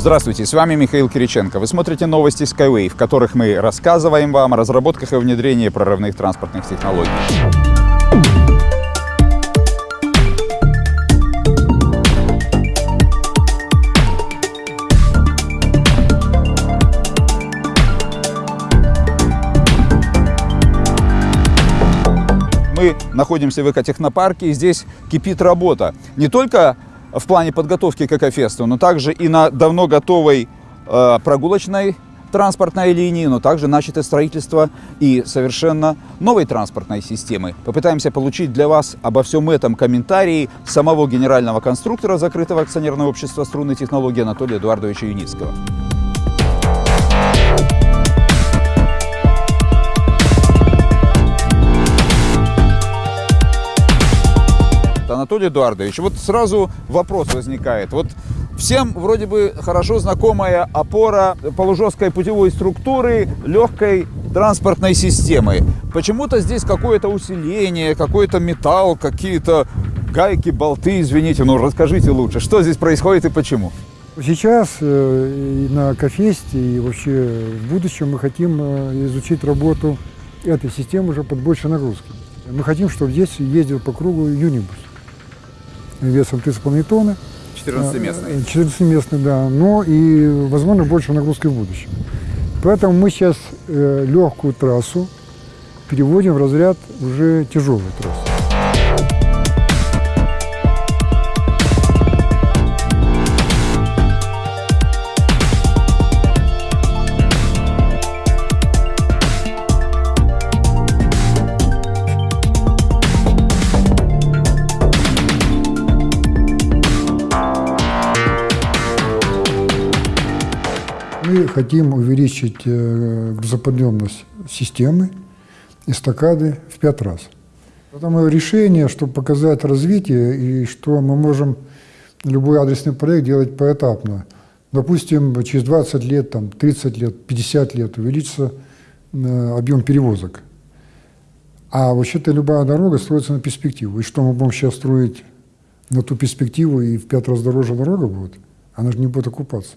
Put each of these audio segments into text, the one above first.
Здравствуйте, с вами Михаил Кириченко. Вы смотрите новости Skyway, в которых мы рассказываем вам о разработках и внедрении прорывных транспортных технологий. Мы находимся в экотехнопарке, и здесь кипит работа. Не только в плане подготовки к экофесту, но также и на давно готовой э, прогулочной транспортной линии, но также начато строительство и совершенно новой транспортной системы. Попытаемся получить для вас обо всем этом комментарии самого генерального конструктора закрытого акционерного общества струнной технологии Анатолия Эдуардовича Юницкого. Анатолий Эдуардович, вот сразу вопрос возникает. Вот всем вроде бы хорошо знакомая опора полужесткой путевой структуры легкой транспортной системы. Почему-то здесь какое-то усиление, какой-то металл, какие-то гайки, болты, извините, ну расскажите лучше, что здесь происходит и почему? Сейчас э, и на Кофесте, и вообще в будущем мы хотим э, изучить работу этой системы уже под большей нагрузки. Мы хотим, чтобы здесь ездил по кругу юнибус весом 3,5 тонны. 14-местный. 14-местный, да. Но и, возможно, больше нагрузки в будущем. Поэтому мы сейчас э, легкую трассу переводим в разряд уже тяжелую трассу. Хотим увеличить э, грузоподъемность системы эстакады в пять раз. Это мое решение, чтобы показать развитие и что мы можем любой адресный проект делать поэтапно. Допустим, через 20 лет, там, 30 лет, 50 лет увеличится э, объем перевозок. А вообще-то любая дорога строится на перспективу. И что мы будем сейчас строить на ту перспективу, и в пять раз дороже дорога будет? Она же не будет окупаться.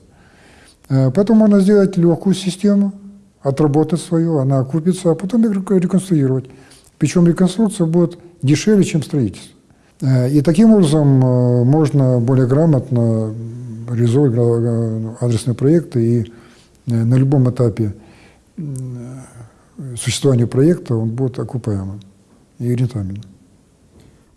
Э, поэтому можно сделать легкую систему, отработать свою, она окупится, а потом реконструировать. Причем реконструкция будет дешевле, чем строительство. Э, и таким образом э, можно более грамотно реализовывать адресные проекты и на любом этапе существования проекта он будет окупаемым и рентабельным.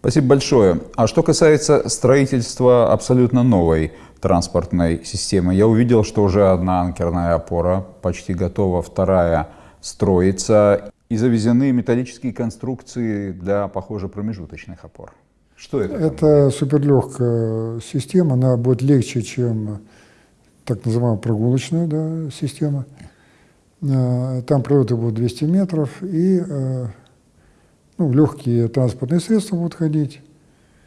Спасибо большое. А что касается строительства абсолютно новой транспортной системы, я увидел, что уже одна анкерная опора почти готова, вторая строится. И завезены металлические конструкции для, похоже, промежуточных опор. Что это? Это суперлегкая система, она будет легче, чем так называемая прогулочная да, система. Э, там пролеты будут 200 метров, и э, ну, легкие транспортные средства будут ходить.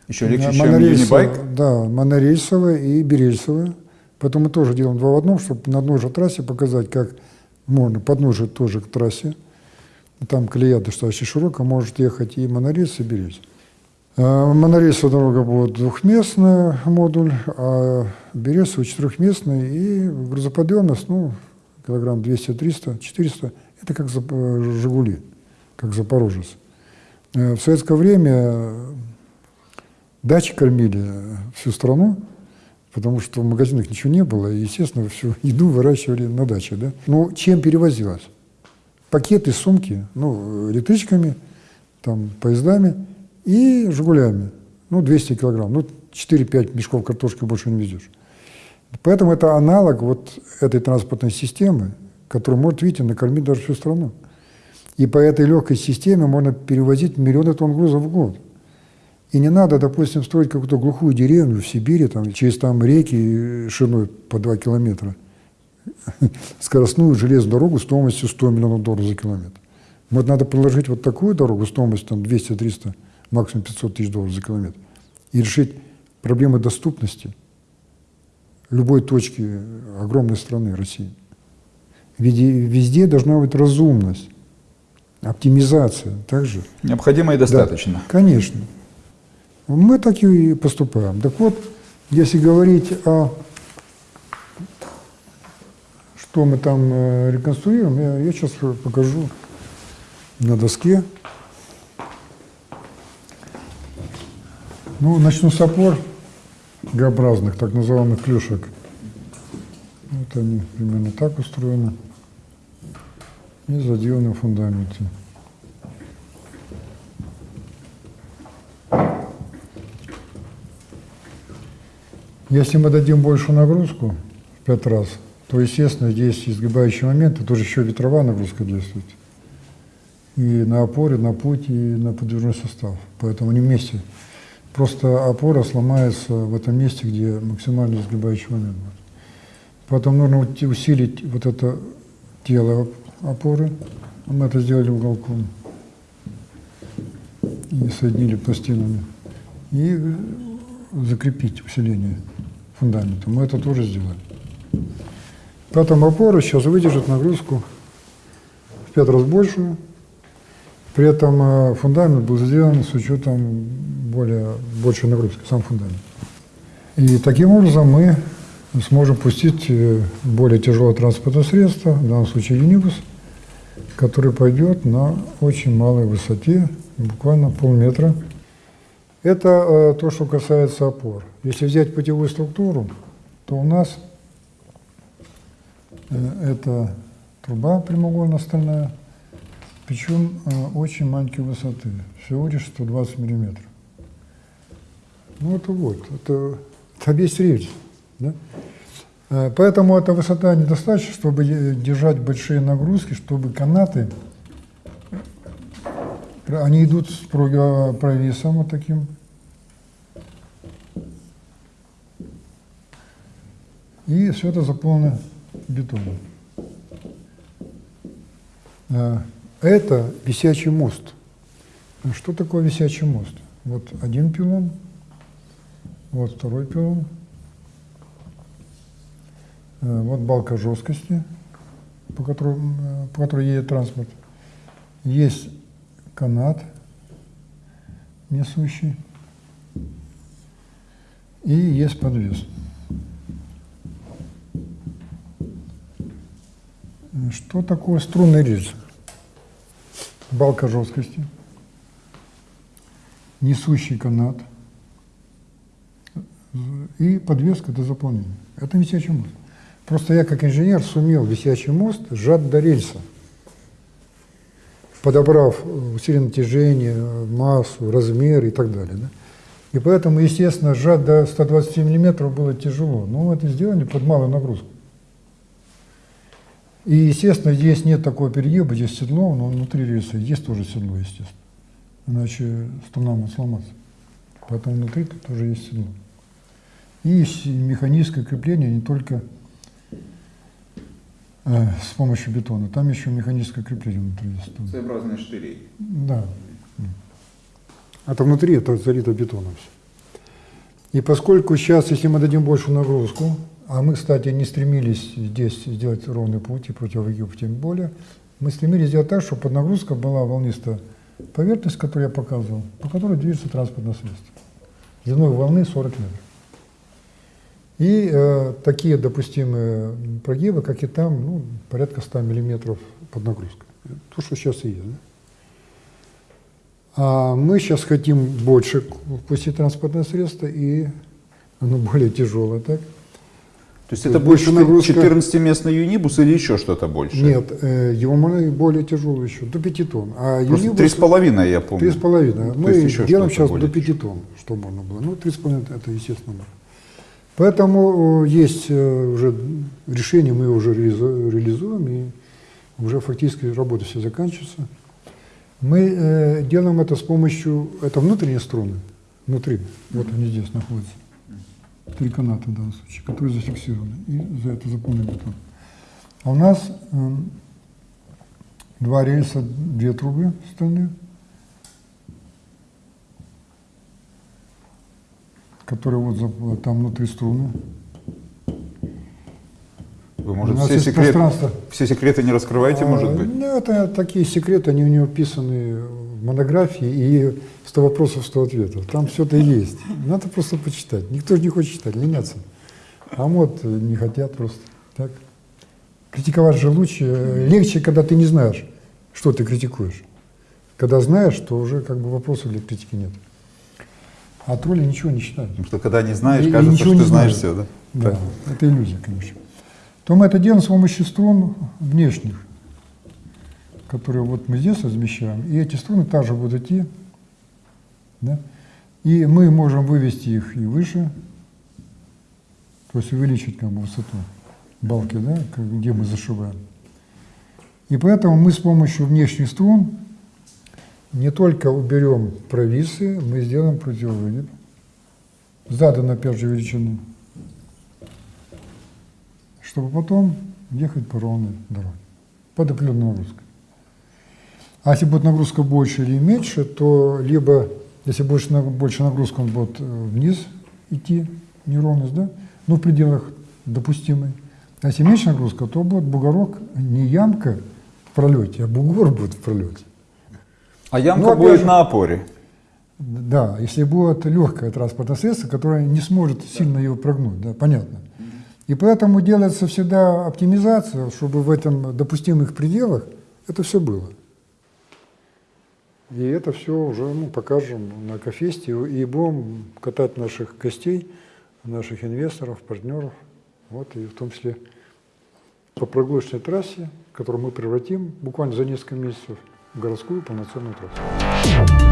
Еще легче, чем юнибайк? Да, монорельсовая и берельсовая. Поэтому мы тоже делаем два в одном, чтобы на одной же трассе показать, как можно, подножие тоже к трассе. Там колея достаточно широкая, может ехать и монорельс, и берельс. А, монорельсовая дорога будет двухместный модуль, а берельсовая четырехместный, и грузоподъемность, ну, килограмм 200, 300, 400, это как «Жигули», как «Запорожец». Э, в советское время дачи кормили всю страну, потому что в магазинах ничего не было, и, естественно, всю еду выращивали на даче. Да? Ну, чем перевозилось? Пакеты, сумки, ну, электричками, там, поездами и «Жигулями». Ну, 200 килограмм, ну, 4-5 мешков картошки больше не везешь. Поэтому это аналог вот этой транспортной системы, которая может, видите, накормить даже всю страну. И по этой легкой системе можно перевозить миллионы тонн грузов в год. И не надо, допустим, строить какую-то глухую деревню в Сибири, там, через там реки шириной по 2 километра, скоростную железную дорогу стоимостью 100 миллионов долларов за километр. Вот надо проложить вот такую дорогу стоимостью там 200-300, максимум 500 тысяч долларов за километр. И решить проблемы доступности любой точки огромной страны России. Везде, везде должна быть разумность. Оптимизация также. Необходимо и достаточно. Да, конечно. Мы так и поступаем. Так вот, если говорить о что мы там э, реконструируем, я, я сейчас покажу на доске. Ну, начну с опор Г-образных, так называемых клюшек. Вот они примерно так устроены. И заделаны в фундаменте. Если мы дадим большую нагрузку в 5 раз, то, естественно, здесь изгибающий момент, тут еще ветровая нагрузка действует. И на опоре, на путь, и на подвижной состав. Поэтому они вместе. Просто опора сломается в этом месте, где максимально изгибающий момент будет. Поэтому нужно усилить вот это тело опоры. Мы это сделали уголком. И соединили пластинами. И закрепить усиление фундамента. Мы это тоже сделали. Поэтому опора сейчас выдержит нагрузку в пять раз большую. При этом э, фундамент был сделан с учетом более большей нагрузки, сам фундамент. И таким образом мы сможем пустить э, более тяжелое транспортное средство, в данном случае юнибус, который пойдет на очень малой высоте, буквально полметра. Это э, то, что касается опор. Если взять путевую структуру, то у нас э, это труба прямоугольно-стальная, причем э, очень маленькой высоты, всего лишь 120 миллиметров. Ну это вот, это, это весь рельс. Да? Э, поэтому эта высота недостаточна, чтобы держать большие нагрузки, чтобы канаты они идут с провесом вот таким. И все это заполнено бетоном. А, это висячий мост. Что такое висячий мост? Вот один пилон, вот второй пилон, а, вот балка жесткости, по которой, по которой едет транспорт. Есть канат несущий. И есть подвес. Что такое струнный рельс? Балка жесткости, несущий канат и подвеска до заполнения. Это висячий мост. Просто я как инженер сумел висячий мост сжать до рельса подобрав усилие натяжения, массу, размер и так далее. Да? И поэтому, естественно, сжать до 120 мм было тяжело. Но это сделали под малую нагрузку. И, естественно, здесь нет такого перегиба, здесь седло, но внутри рельса есть тоже седло, естественно. Иначе струна может сломаться. Поэтому внутри тоже есть седло. И механическое крепление не только Э, с помощью бетона. Там еще механическое крепление внутри есть. Своеобразные штыри. Да. Это внутри, это залито бетоном все. И поскольку сейчас, если мы дадим большую нагрузку, а мы, кстати, не стремились здесь сделать ровный путь и противовыгиб тем более, мы стремились сделать так, чтобы под нагрузкой была волнистая поверхность, которую я показывал, по которой движется транспортное средство. Длиной волны 40 метров. И э, такие допустимые прогибы, как и там, ну, порядка 100 миллиметров под нагрузкой. То, что сейчас и есть. Да? А мы сейчас хотим больше пустить транспортное средство, и оно более тяжелое, так? То есть это больше нагрузка... 14-местный юнибус или еще что-то больше? Нет, э, его можно более тяжелый еще, до 5 тонн. А Просто юнибус... 3,5 я помню. 3,5. Мы делаем сейчас до 5 тонн, что можно было. Ну, 3,5 это естественно можно. Поэтому э, есть э, уже решение, мы уже реализуем, и уже фактически работа все заканчивается. Мы э, делаем это с помощью, это внутренние струны, внутри, вот они здесь находятся, три каната в данном случае, которые зафиксированы, и за это заполнен бетон. А у нас э, два рельса, две трубы стальные, которые вот там внутри струны. Вы, может, все, секрет, все секреты не раскрываете, а, может быть? Ну, это такие секреты, они у него описаны в монографии, и 100 вопросов, 100 ответов. Там все это есть. Надо просто почитать. Никто же не хочет читать, ленятся. А вот не хотят просто. Так. Критиковать же лучше, э, легче, когда ты не знаешь, что ты критикуешь. Когда знаешь, то уже как бы вопросов для критики нет. А тролли ничего не считают. Потому что когда не знаешь, И- и кажется, ничего что не ты знаешь все, да? Да, это иллюзия, конечно. То мы это делаем с помощью струн внешних, которые вот мы здесь размещаем, и эти струны также будут идти, да? и мы можем вывести их и выше, то есть увеличить как бы высоту балки, да, где мы зашиваем. И поэтому мы с помощью внешних струн не только уберем провисы, мы сделаем противовыгиб, заданной опять же величины, чтобы потом ехать по ровной дороге, под определенной нагрузкой. А если будет нагрузка больше или меньше, то либо, если больше, больше нагрузка, он будет э, вниз идти, неровность, да, но в пределах допустимой. А если меньше нагрузка, то будет бугорок, не ямка в пролете, а бугор будет в пролете. А ямка Ну, опять будет же- на опоре. Да, если будет легкое транспортное средство, которое не сможет сильно его прогнуть, да, понятно. И поэтому делается всегда оптимизация, чтобы в этом допустимых пределах это все было. И это все уже ну, покажем на Кофесте и будем катать наших гостей, наших инвесторов, партнеров, вот, и в том числе по прогулочной трассе, которую мы превратим буквально за несколько месяцев городскую полноценную трассу.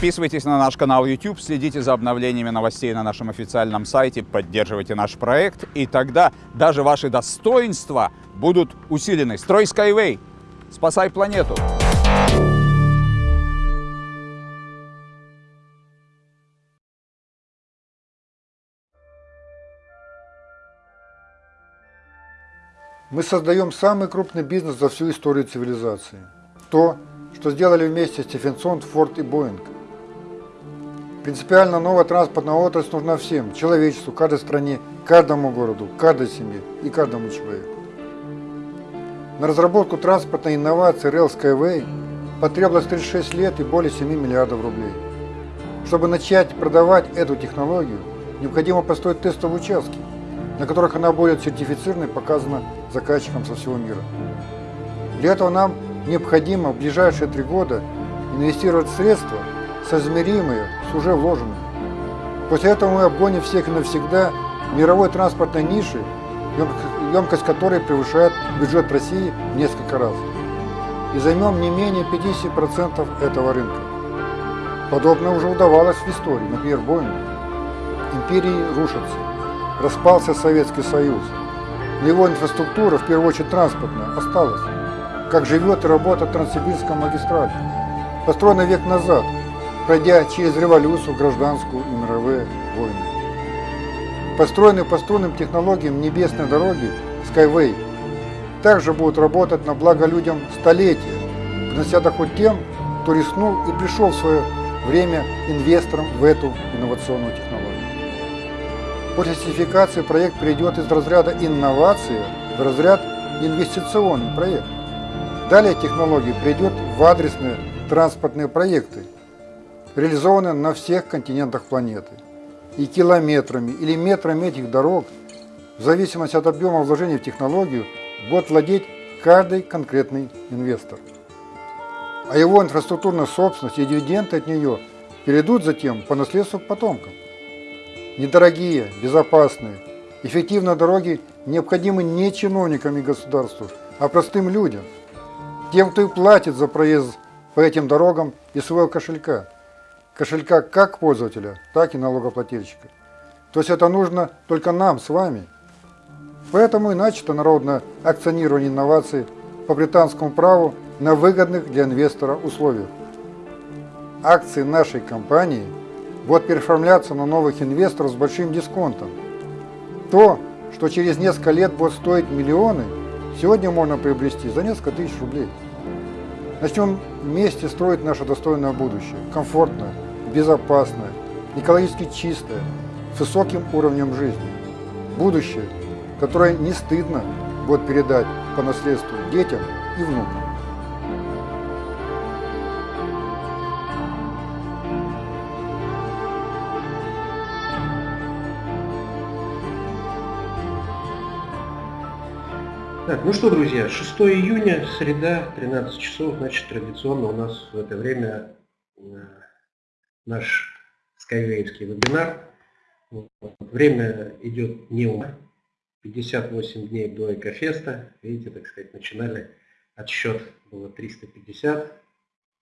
Подписывайтесь на наш канал YouTube, следите за обновлениями новостей на нашем официальном сайте, поддерживайте наш проект, и тогда даже ваши достоинства будут усилены. Строй Skyway! Спасай планету! Мы создаем самый крупный бизнес за всю историю цивилизации. То, что сделали вместе Стефенсон, Форд и Боинг. Принципиально новая транспортная отрасль нужна всем, человечеству, каждой стране, каждому городу, каждой семье и каждому человеку. На разработку транспортной инновации Rail Skyway потребовалось 36 лет и более 7 миллиардов рублей. Чтобы начать продавать эту технологию, необходимо построить тестовые участки, на которых она будет сертифицирована и показана заказчикам со всего мира. Для этого нам необходимо в ближайшие три года инвестировать средства, соизмеримые с уже вложенными. После этого мы обгоним всех навсегда мировой транспортной ниши, ем- емкость которой превышает бюджет России в несколько раз. И займем не менее 50% этого рынка. Подобное уже удавалось в истории, например, Боингу. Империи рушатся, распался Советский Союз, но его инфраструктура, в первую очередь транспортная, осталась. Как живет и работает Транссибирская магистраль, построенная век назад, пройдя через революцию, гражданскую и мировые войны. Построенные по струнным технологиям небесной дороги Skyway также будут работать на благо людям столетия, принося доход тем, кто рискнул и пришел в свое время инвестором в эту инновационную технологию. После сертификации проект перейдет из разряда инновации в разряд инвестиционный проект. Далее технология перейдет в адресные транспортные проекты, реализованные на всех континентах планеты. И километрами или метрами этих дорог, в зависимости от объема вложений в технологию, будет владеть каждый конкретный инвестор. А его инфраструктурная собственность и дивиденды от нее перейдут затем по наследству к потомкам. Недорогие, безопасные, эффективные дороги необходимы не чиновникам и государству, а простым людям, тем, кто и платит за проезд по этим дорогам из своего кошелька. Кошелька как пользователя, так и налогоплательщика. То есть это нужно только нам с вами. Поэтому и начато народное акционирование инноваций по британскому праву на выгодных для инвестора условиях. акции нашей компании будут переоформляться на новых инвесторов с большим дисконтом. То, что через несколько лет будет стоить миллионы, сегодня можно приобрести за несколько тысяч рублей. Начнем вместе строить наше достойное будущее. Комфортное, безопасное, экологически чистое, с высоким уровнем жизни. Будущее, которое не стыдно будет передать по наследству детям и внукам. Так, ну что, друзья, 6 июня, среда, 13 часов, значит, традиционно у нас в это время э, наш скайвейвский вебинар. Время идет не у 58 дней до Экофеста. Видите, так сказать, начинали отсчет, было 350,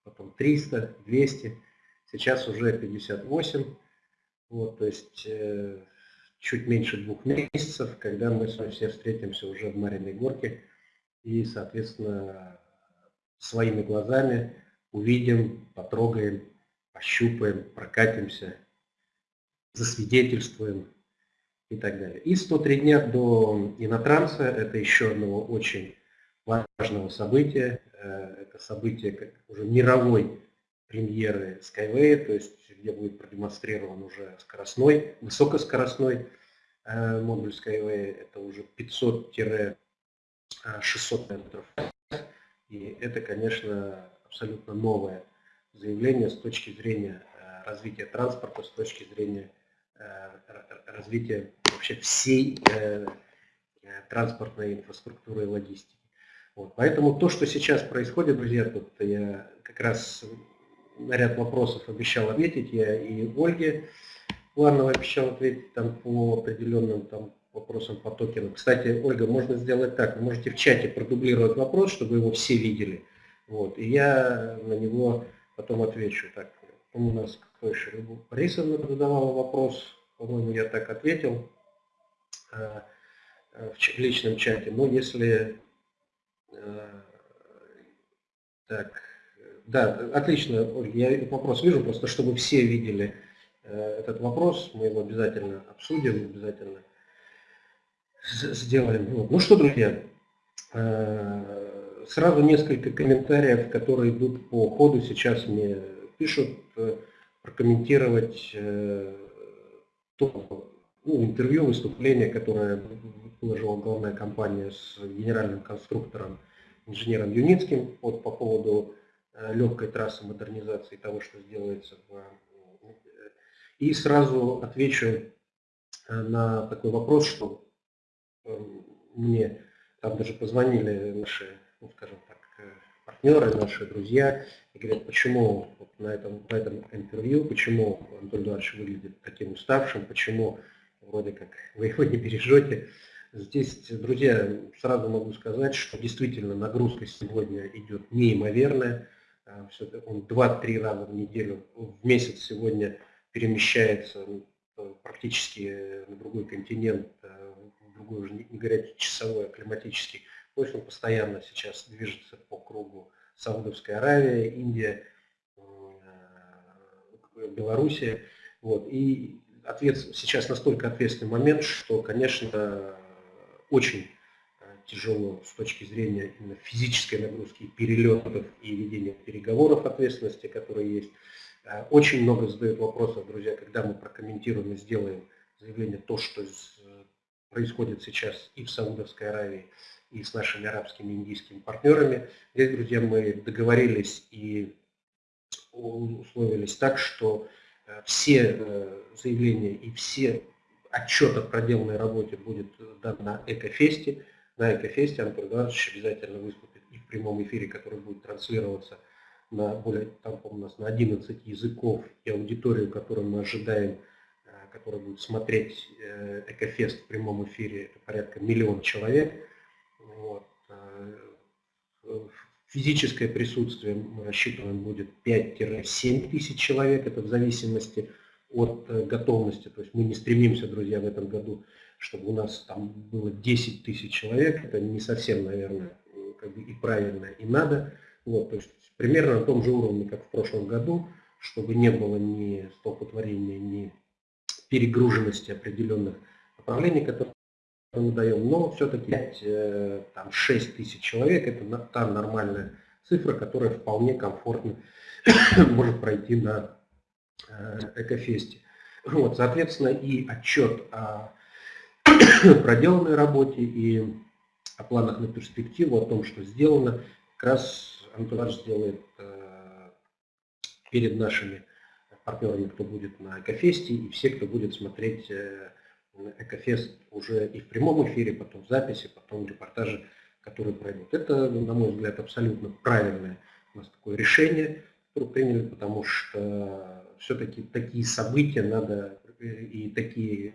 потом 300, 200, сейчас уже 58. Вот, то есть э, чуть меньше двух месяцев, когда мы с вами все встретимся уже в Мариной Горке и, соответственно, своими глазами увидим, потрогаем, пощупаем, прокатимся, засвидетельствуем и так далее. И 103 дня до Инотранса, это еще одного очень важного события, э, это событие как уже мировой премьеры Skyway, то есть где будет продемонстрирован уже скоростной, высокоскоростной э, модуль Skyway, это уже 500-600 метров. И это, конечно, абсолютно новое заявление с точки зрения э, развития транспорта, с точки зрения э, развития вообще всей транспортной инфраструктуры и логистики. Вот. Поэтому то, что сейчас происходит, друзья, тут я как раз на ряд вопросов обещал ответить, я и Ольге Плановой обещал ответить там по определенным там вопросам по токенам. Кстати, Ольга, можно сделать так, вы можете в чате продублировать вопрос, чтобы его все видели, вот, и я на него потом отвечу. Так, у нас кто еще? Борисовна задавала вопрос, по-моему, я так ответил э, в личном чате, но если э, так, да, отлично, Ольга, я вопрос вижу, просто чтобы все видели э, этот вопрос, мы его обязательно обсудим, обязательно сделаем. Ну что, друзья, э, сразу несколько комментариев, которые идут по ходу, сейчас мне пишут, э, прокомментировать то ну, интервью, выступление, которое выложила главная компания с генеральным конструктором, инженером Юницким вот, по поводу Э, легкой трассы модернизации того, что сделается. В... Э, и сразу отвечу э, на такой вопрос, что мне там даже позвонили наши, ну, скажем так, партнеры, наши друзья, и говорят, почему вот на, этом, на этом интервью, почему Антон Эдуардович выглядит таким уставшим, почему вроде как вы его не бережете. Здесь, друзья, сразу могу сказать, что действительно нагрузка сегодня идет неимоверная. А, он 2-3 раза в неделю, в месяц сегодня перемещается э, практически на другой континент, э, в другой уже не говоря часовой, а климатический. Он постоянно сейчас движется по кругу Саудовская Аравия, Индия, э, Белоруссия. Вот. И ответ, сейчас настолько ответственный момент, что, конечно, очень тяжело с точки зрения именно физической нагрузки, перелетов и ведения переговоров ответственности, которые есть. Э, очень много задают вопросов, друзья, когда мы прокомментируем и сделаем заявление то, что происходит сейчас и в Саудовской Аравии, и с нашими арабскими индийскими партнерами. Здесь, друзья, мы договорились и условились так, что э, все э, заявления и все отчет о проделанной работе будет дан на Экофесте на Экофесте Антон Эдуардович обязательно выступит и в прямом эфире, который будет транслироваться на более, там, у нас на 11 языков, и аудиторию, которую мы ожидаем, э, которая будет смотреть Экофест в прямом эфире, это порядка миллион человек. Вот. Э, физическое присутствие мы рассчитываем будет 5-7 тысяч человек, это в зависимости от готовности. То есть мы не стремимся, друзья, в этом году чтобы у нас там было 10 тысяч человек, это не совсем, наверное, как бы и правильно, и надо. Вот, то есть примерно на том же уровне, как в прошлом году, чтобы не было ни столпотворения, ни перегруженности определенных направлений, которые даем. Но все-таки э, там 6 тысяч человек – это та нормальная цифра, которая вполне комфортно может пройти на э, Экофесте. Вот, соответственно, и отчет о проделанной работе, и о планах на перспективу, о том, что сделано, как раз Антуар сделает э, перед нашими партнерами, кто будет на Экофесте, и все, кто будет смотреть э, Экофест уже и в прямом эфире, потом в записи, потом репортажи, которые пройдут. Это, на мой взгляд, абсолютно правильное у нас такое решение, которое приняли, потому что все-таки такие события надо э, и такие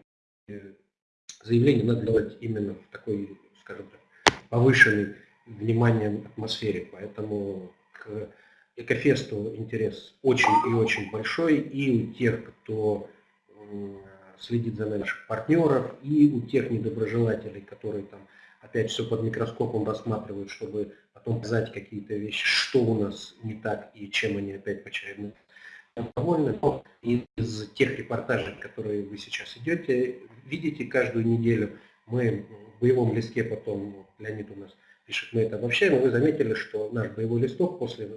заявления надо делать именно в такой, скажем так, повышенной вниманием атмосфере. Поэтому к Экофесту интерес очень и очень большой и у тех, кто следит за наших партнеров, и у тех недоброжелателей, которые там опять все под микроскопом рассматривают, чтобы потом показать какие-то вещи, что у нас не так и чем они опять очередной довольны. Но из тех репортажей, которые вы сейчас идете, видите каждую неделю, мы в боевом листке потом, Леонид у нас пишет, мы это обобщаем, и вы заметили, что наш боевой листок после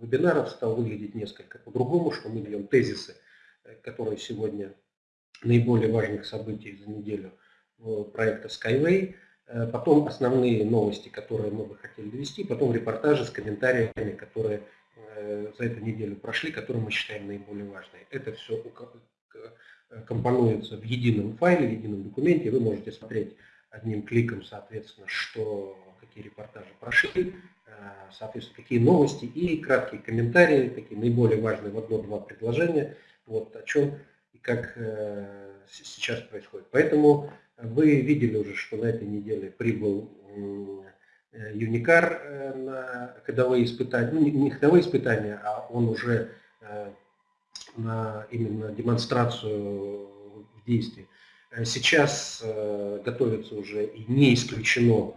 вебинаров стал выглядеть несколько по-другому, что мы даем тезисы, э, которые сегодня наиболее важных событий за неделю проекта Skyway, э, потом основные новости, которые мы бы хотели довести, потом репортажи с комментариями, которые э, за эту неделю прошли, которые мы считаем наиболее важными. Это все компонуется в едином файле, в едином документе, вы можете смотреть одним кликом, соответственно, что какие репортажи прошли, э, соответственно, какие новости и краткие комментарии, такие наиболее важные. В одно-два предложения, вот о чем как э, сейчас происходит. Поэтому вы видели уже, что на этой неделе прибыл Юникар на ходовые испытания, ну не ходовые испытания, а он уже э, на именно демонстрацию в действии. Сейчас готовится уже и не исключено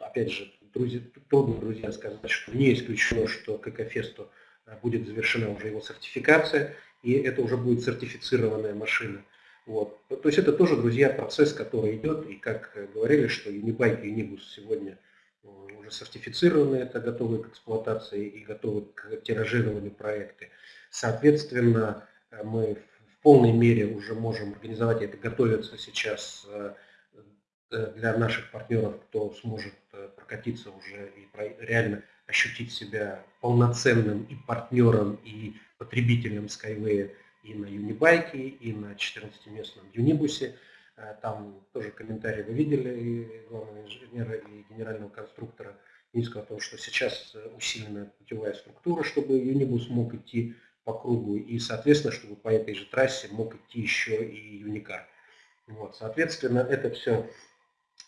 опять же, друзья, трудно, друзья, сказать, что не исключено, что к Экофесту э, будет завершена уже его сертификация, и это уже будет сертифицированная машина. Вот. То есть это тоже, друзья, процесс, который идет, и как говорили, что Unibike и Unibus сегодня э, уже сертифицированы, это готовы к эксплуатации и готовы к тиражированию проекты. Соответственно, э, мы в полной мере уже можем организовать это, готовятся сейчас Э, для наших партнеров, кто сможет э, прокатиться уже и реально ощутить себя полноценным и партнером, и потребителем Skyway и на Юнибайке, и на 14-местном Юнибусе. Э, там тоже комментарии вы видели и главного инженера, и генерального конструктора Минского о том, что сейчас усиленная путевая структура, чтобы Юнибус мог идти по кругу, и, соответственно, чтобы по этой же трассе мог идти еще и Юникар. Вот, соответственно, это все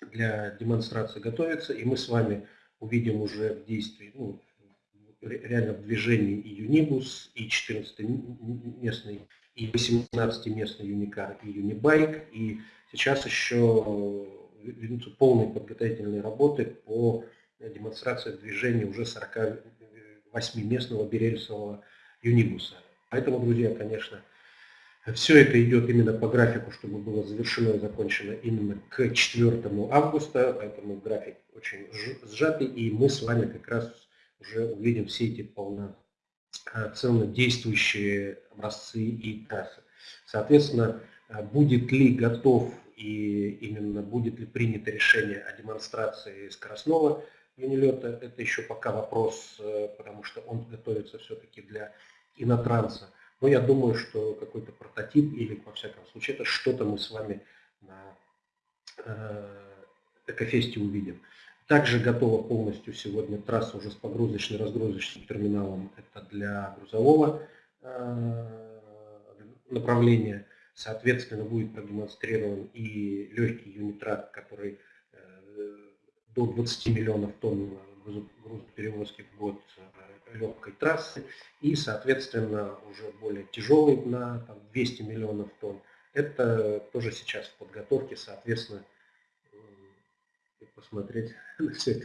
для демонстрации готовится, и мы с вами увидим уже в действии, ну, реально в движении и Юнибус, и 14-местный, и 18-местный Юникар, и Юнибайк, и сейчас еще ведутся полные подготовительные работы по демонстрации движения уже 48-местного берельсового Юнибуса. Поэтому, друзья, конечно, все это идет именно по графику, чтобы было завершено и закончено именно к 4 августа, поэтому график очень сжатый, и мы с вами как раз уже увидим все эти полноценно действующие образцы и трассы. Соответственно, будет ли готов и именно будет ли принято решение о демонстрации скоростного юнилета, это еще пока вопрос, э, потому что он готовится все-таки для инотранса. Но я думаю, что какой-то прототип или, во всяком случае, это что-то мы с вами на э, Экофесте увидим. Также готова полностью сегодня трасса уже с погрузочно-разгрузочным терминалом. Это для грузового э, направления. Соответственно, будет продемонстрирован и легкий юнитрак, который э, до 20 миллионов тонн грузоперевозки в год легкой трассы и, соответственно, уже более тяжелый на там, 200 миллионов тонн. Это тоже сейчас в подготовке, соответственно, посмотреть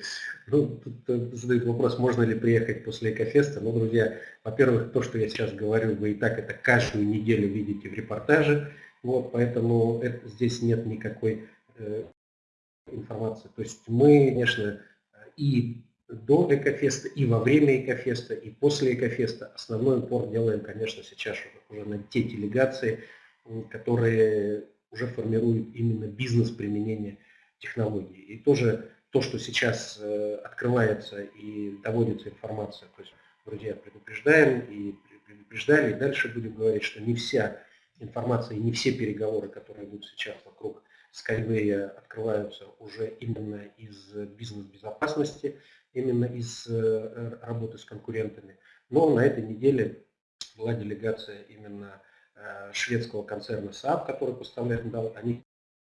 Ну, тут задают вопрос, можно ли приехать после Экофеста. Ну, друзья, во-первых, то, что я сейчас говорю, вы и так это каждую неделю видите в репортаже. Вот, поэтому это, здесь нет никакой э, информации. То есть мы, конечно, и до Экофеста, и во время Экофеста, и после Экофеста основной упор делаем, конечно, сейчас уже на те делегации, которые уже формируют именно бизнес применения технологий. И тоже то, что сейчас э, открывается и доводится информация, то есть, друзья, предупреждаем и предупреждали, и дальше будем говорить, что не вся информация и не все переговоры, которые идут сейчас вокруг Skyway, открываются уже именно из бизнес-безопасности, именно из э, работы с конкурентами. Но на этой неделе была делегация именно э, шведского концерна Saab, который поставляет металл. Они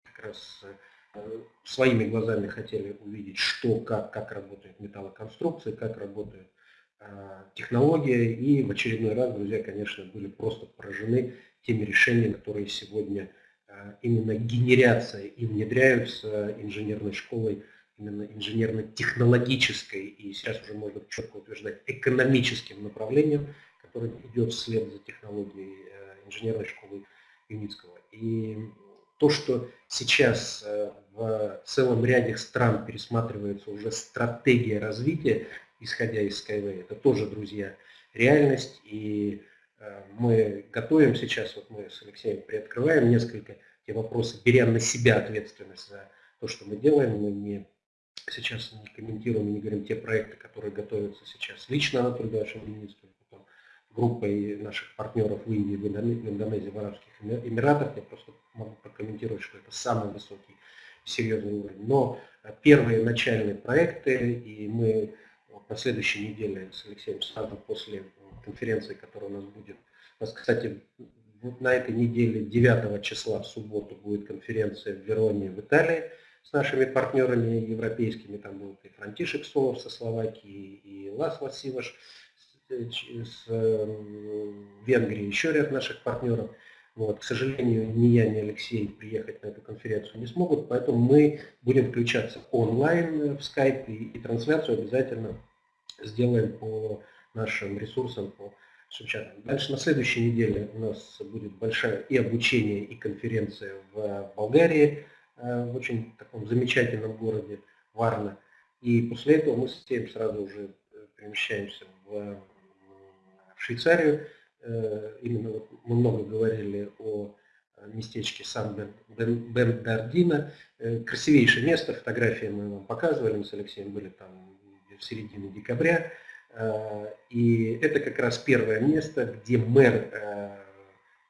как раз э, своими глазами хотели увидеть, что, как, как работает металлоконструкция, как работает технология. И в очередной раз, друзья, конечно, были просто поражены теми решениями, которые сегодня именно генерятся и внедряются инженерной школой именно инженерно-технологической и сейчас уже можно четко утверждать экономическим направлением, которое идет вслед за технологией э, инженерной школы Юницкого. И то, что сейчас э, в целом ряде стран пересматривается уже стратегия развития, исходя из Skyway, это тоже, друзья, реальность. И э, мы готовим сейчас, вот мы с Алексеем приоткрываем несколько те вопросы, беря на себя ответственность за то, что мы делаем. Мы не сейчас не комментируем, не говорим те проекты, которые готовятся сейчас лично Анатолий Ильич Ильинский, потом группой наших партнеров в Индии, в Индонезии, в Арабских Эмиратах. Я просто могу прокомментировать, что это самый высокий серьезный уровень. Но э, первые начальные проекты, и мы на следующей неделе с Алексеем сразу после конференции, которая у нас будет. У нас, кстати, на этой неделе 9 числа в субботу будет конференция в Вероне в Италии с нашими партнерами европейскими, там был и Франтишек Солов со Словакии, и Лас Васиваш с эм, Венгрии, еще ряд наших партнеров. Вот. К сожалению, ни я, ни Алексей приехать на эту конференцию не смогут, поэтому мы будем включаться онлайн в Skype и трансляцию обязательно сделаем по нашим ресурсам, по Шевченко. Дальше на следующей неделе у нас будет большая и обучение, и конференция в Болгарии. Э, в очень таком замечательном городе Варна. И после этого мы с тем сразу уже э, перемещаемся в, в Швейцарию. Э, именно вот мы много говорили о местечке Сан-Бендардино. Красивейшее место, фотографии мы вам показывали, мы с Алексеем были там в середине декабря. И это как раз первое место, где мэр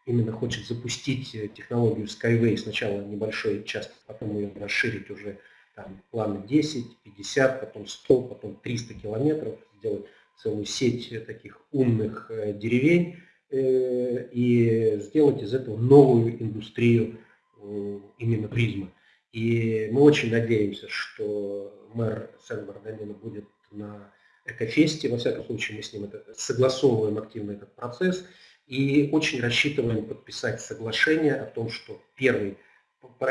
именно хочет запустить э, технологию Skyway сначала небольшой участок, потом ее расширить уже там, планы 10, 50, потом 100, потом 300 километров, сделать целую сеть э, таких умных э, деревень э, и сделать из этого новую индустрию э, именно туризма. И мы очень надеемся, что мэр Сен-Бардамина будет на Экофесте, во всяком случае мы с ним это, согласовываем активно этот процесс, и очень рассчитываем подписать соглашение о том, что первый,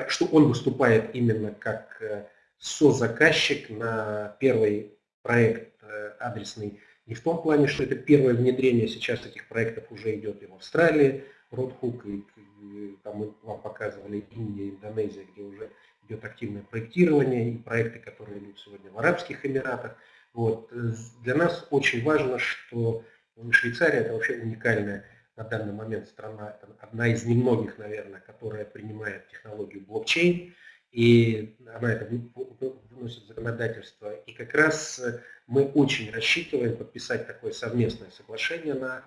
что он выступает именно как э, созаказчик на первый проект э, адресный. Не в том плане, что это первое внедрение, сейчас таких проектов уже идет и в Австралии, Родхук, и, и там мы вам показывали Индия, Индонезия, где уже идет активное проектирование, и проекты, которые идут сегодня в Арабских Эмиратах. Вот. Э, для нас очень важно, что Швейцария это вообще уникальная на данный момент страна, одна из немногих, наверное, которая принимает технологию блокчейн, и она это вносит в законодательство. И как раз э, мы очень рассчитываем подписать такое совместное соглашение на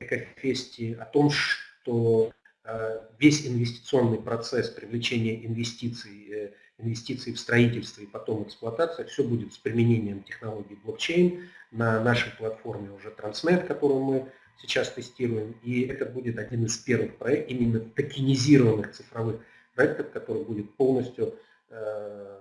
Экофесте о том, что э, весь инвестиционный процесс привлечения инвестиций, инвестиций в строительство и потом эксплуатация, все будет с применением технологий блокчейн на нашей платформе уже Transnet, которую мы сейчас тестируем. И это будет один из первых проектов, именно токенизированных цифровых проектов, который будет полностью э,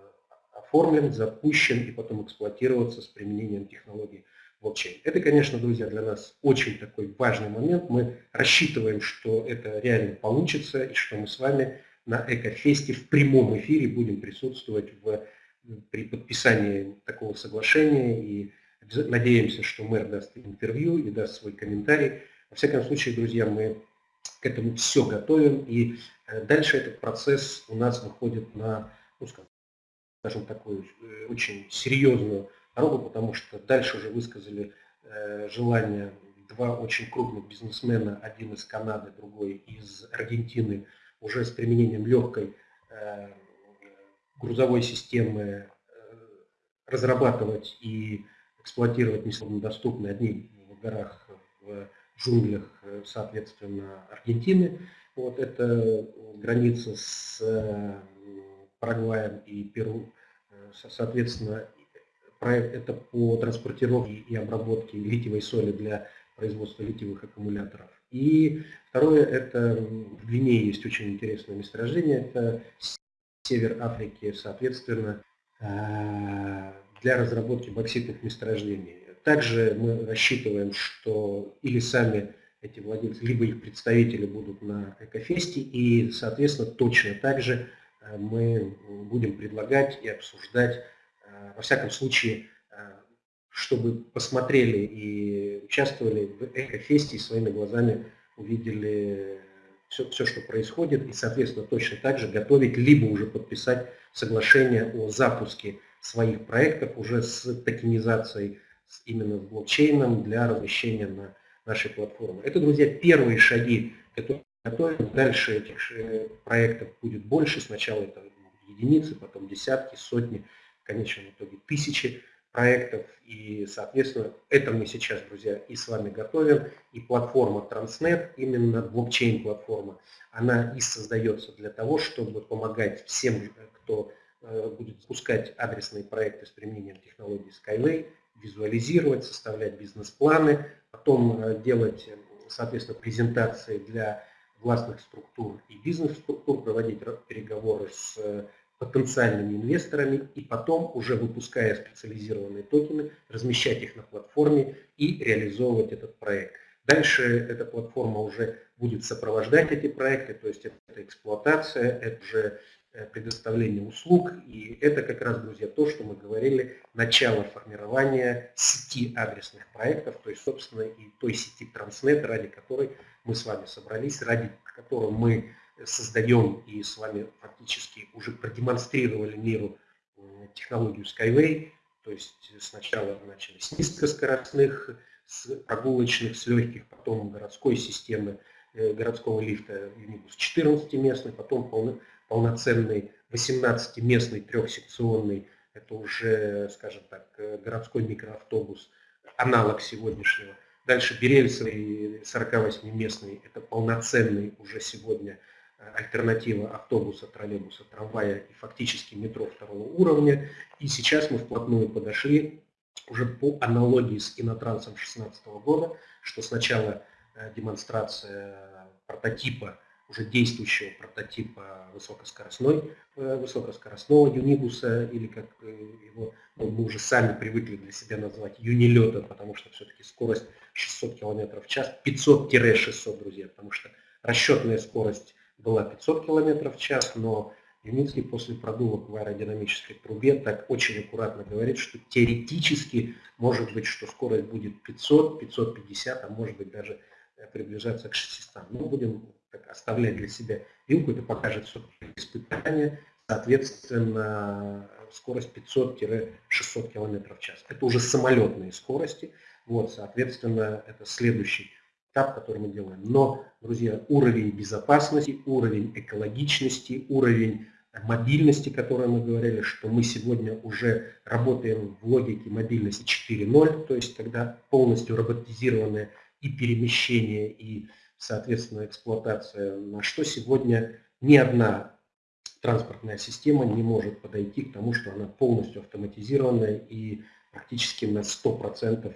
оформлен, запущен и потом эксплуатироваться с применением технологий блокчейн. Это, конечно, друзья, для нас очень такой важный момент. Мы рассчитываем, что это реально получится и что мы с вами на Экофесте в прямом эфире будем присутствовать в при подписании такого соглашения. И надеемся, что мэр даст интервью и даст свой комментарий. Во всяком случае, друзья, мы к этому все готовим, и э, дальше этот процесс у нас выходит на, ну, скажем, такую э, очень серьезную дорогу, потому что дальше уже высказали э, желание два очень крупных бизнесмена, один из Канады, другой из Аргентины, уже с применением легкой грузовой системы разрабатывать и эксплуатировать несложнодоступные одни в горах, в джунглях, э, соответственно, Аргентины. Вот это граница с э, Парагваем и Перу. Э, соответственно, проект это по транспортировке и обработке литиевой соли для производства литиевых аккумуляторов. И второе, это в Гвинее есть очень интересное месторождение, это север Африки, соответственно, для разработки бокситных месторождений. Также мы рассчитываем, что или сами эти владельцы, либо их представители будут на Экофесте, и, соответственно, точно так же э, мы будем предлагать и обсуждать, э, во всяком случае, э, чтобы посмотрели и участвовали в Экофесте и своими глазами увидели все, все, что происходит, и, соответственно, точно так же готовить, либо уже подписать соглашение о запуске своих проектов уже с токенизацией именно с блокчейном для размещения на нашей платформе. Это, друзья, первые шаги, которые готовим. Дальше этих э, проектов будет больше. Сначала это единицы, потом десятки, сотни, в конечном итоге тысячи проектов. И, соответственно, это мы сейчас, друзья, и с вами готовим. И платформа Transnet, именно блокчейн-платформа, она и создается для того, чтобы помогать всем, кто э, будет запускать адресные проекты с применением технологии Skyway, визуализировать, составлять бизнес-планы, потом э, делать, соответственно, презентации для властных структур и бизнес-структур, проводить переговоры с э, потенциальными инвесторами и потом, уже выпуская специализированные токены, размещать их на платформе и реализовывать этот проект. Дальше эта платформа уже будет сопровождать эти проекты, то есть это эксплуатация, это уже Э, предоставления услуг. И это как раз, друзья, то, что мы говорили, начало формирования сети адресных проектов, то есть, собственно, и той сети Transnet, ради которой мы с вами собрались, ради которой мы создаем и с вами фактически уже продемонстрировали миру технологию Skyway, то есть сначала начали с низкоскоростных, с прогулочных, с легких, потом городской системы, э, городского лифта Unibus 14 местный, потом полноценный 18-местный трехсекционный, это уже, скажем так, э, городской микроавтобус, аналог сегодняшнего. Дальше Берельцевый 48-местный, это полноценный уже сегодня альтернатива автобуса, троллейбуса, трамвая и фактически метро второго уровня. И сейчас мы вплотную подошли уже по аналогии с Инотрансом 2016 года, что сначала э, демонстрация прототипа уже действующего прототипа высокоскоростной, э, высокоскоростного юнибуса, или как э, его ну, мы уже сами привыкли для себя назвать юнилета, потому что все-таки скорость 600 км в час, 500-600, друзья, потому что расчетная скорость была 500 км в час, но Юницкий после продувок в аэродинамической трубе так очень аккуратно говорит, что теоретически может быть, что скорость будет 500, 550, а может быть даже э, приближаться к 600. Мы будем так, оставлять для себя вилку, это покажет все испытание, соответственно, скорость 500-600 км в час. Это уже самолетные скорости, вот, соответственно, это следующий этап, который мы делаем. Но, друзья, уровень безопасности, уровень экологичности, уровень мобильности, который мы говорили, что мы сегодня уже работаем в логике мобильности 4.0, то есть когда полностью роботизированное и перемещение, и соответственно, эксплуатация, на что сегодня ни одна транспортная система не может подойти к тому, что она полностью автоматизированная и практически на 100%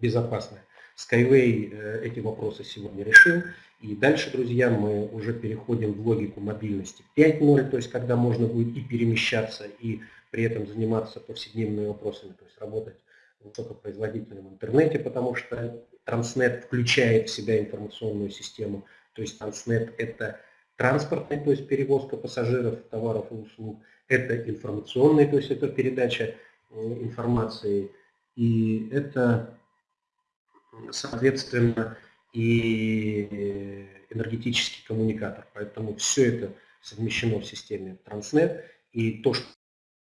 безопасная. Skyway э, эти вопросы сегодня решил. И дальше, друзья, мы уже переходим в логику мобильности 5.0, то есть когда можно будет и перемещаться, и при этом заниматься повседневными вопросами, то есть работать в высокопроизводительном интернете, потому что Transnet включает в себя информационную систему, то есть Transnet это транспортный, то есть перевозка пассажиров, товаров и услуг, это информационный, то есть это передача информации, и это, соответственно, и энергетический коммуникатор. Поэтому все это совмещено в системе Transnet. И то, что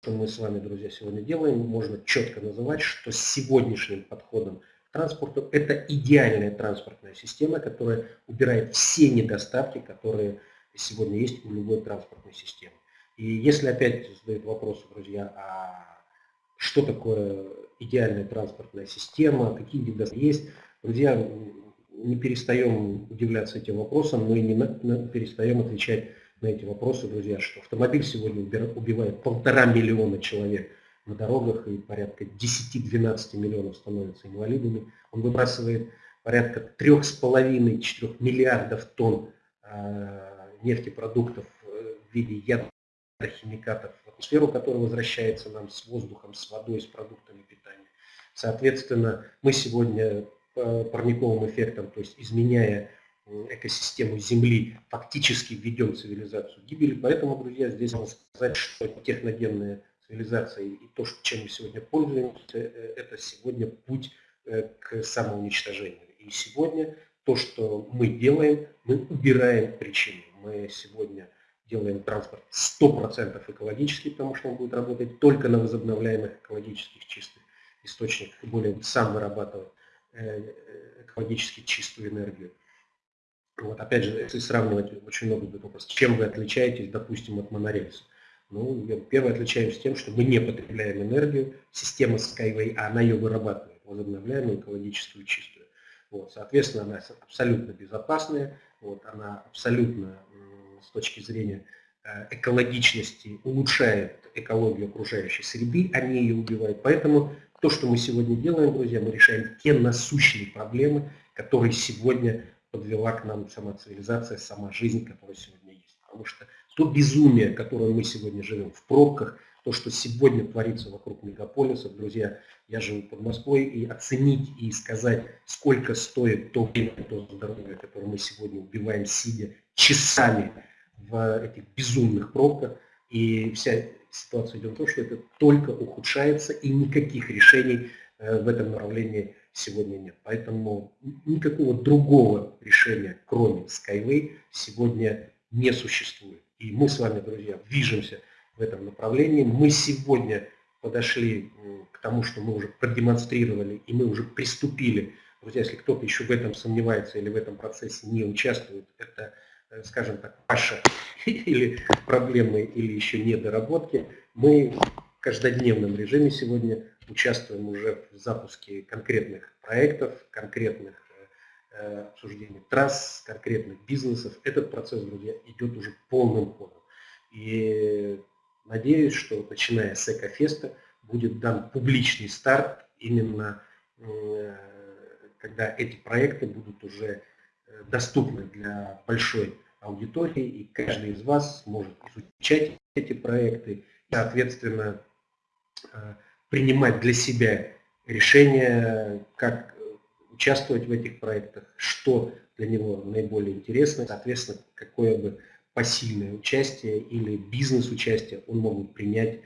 мы с вами, друзья, сегодня делаем, можно четко называть, что с сегодняшним подходом к транспорту это идеальная транспортная система, которая убирает все недостатки, которые сегодня есть у любой транспортной системы. И если опять задают вопросы, друзья, а что такое идеальная транспортная система, какие недостатки есть, друзья, не перестаем удивляться этим вопросам, и не перестаем отвечать на эти вопросы, друзья, что автомобиль сегодня убивает полтора миллиона человек на дорогах и порядка 10-12 миллионов становятся инвалидами. Он выбрасывает порядка 3,5-4 миллиардов тонн а, нефтепродуктов э, в виде ядохимикатов в атмосферу, который возвращается нам с воздухом, с водой, с продуктами питания. Соответственно, мы сегодня парниковым эффектом, то есть изменяя экосистему Земли, фактически введем цивилизацию гибели. Поэтому, друзья, здесь можно сказать, что техногенная цивилизация и то, чем мы сегодня пользуемся, э, это сегодня путь э, к самоуничтожению. И сегодня то, что мы делаем, мы убираем причины. Мы сегодня делаем транспорт 100% экологический, потому что он будет работать только на возобновляемых экологических чистых источниках и более сам вырабатывать Э, экологически чистую энергию. Вот, опять же, если сравнивать, очень много будет вопрос, чем вы отличаетесь, допустим, от монорельса. Ну, первое отличаемся тем, что мы не потребляем энергию, система Skyway, а она ее вырабатывает, возобновляемую, экологическую, чистую. Вот, соответственно, она абсолютно безопасная, вот, она абсолютно с точки зрения э, экологичности улучшает экологию окружающей среды, а не ее убивает. Поэтому то, что мы сегодня делаем, друзья, мы решаем те насущные проблемы, которые сегодня подвела к нам сама цивилизация, сама жизнь, которая сегодня есть. Потому что то безумие, которое мы сегодня живем в пробках, то, что сегодня творится вокруг мегаполисов, друзья, я живу под Москвой, и оценить и сказать, сколько стоит то время, то здоровье, которое мы сегодня убиваем, сидя часами в этих безумных пробках, и вся ситуация идет в том, что это только ухудшается и никаких решений э, в этом направлении сегодня нет. Поэтому никакого другого решения, кроме Skyway, сегодня не существует. И мы с вами, друзья, движемся в этом направлении. Мы сегодня подошли к тому, что мы уже продемонстрировали и мы уже приступили. Друзья, если кто-то еще в этом сомневается или в этом процессе не участвует, это скажем так, ваша или проблемы, или еще недоработки, мы в каждодневном режиме сегодня участвуем уже в запуске конкретных проектов, конкретных э, э, обсуждений трасс, конкретных бизнесов. Этот процесс, друзья, идет уже полным ходом. И надеюсь, что начиная с Экофеста будет дан публичный старт именно когда эти проекты будут уже доступны для большой аудитории, и каждый из вас может изучать эти проекты, и, соответственно, э, принимать для себя решение, как участвовать в этих проектах, что для него наиболее интересно, соответственно, какое бы посильное участие или бизнес-участие он мог принять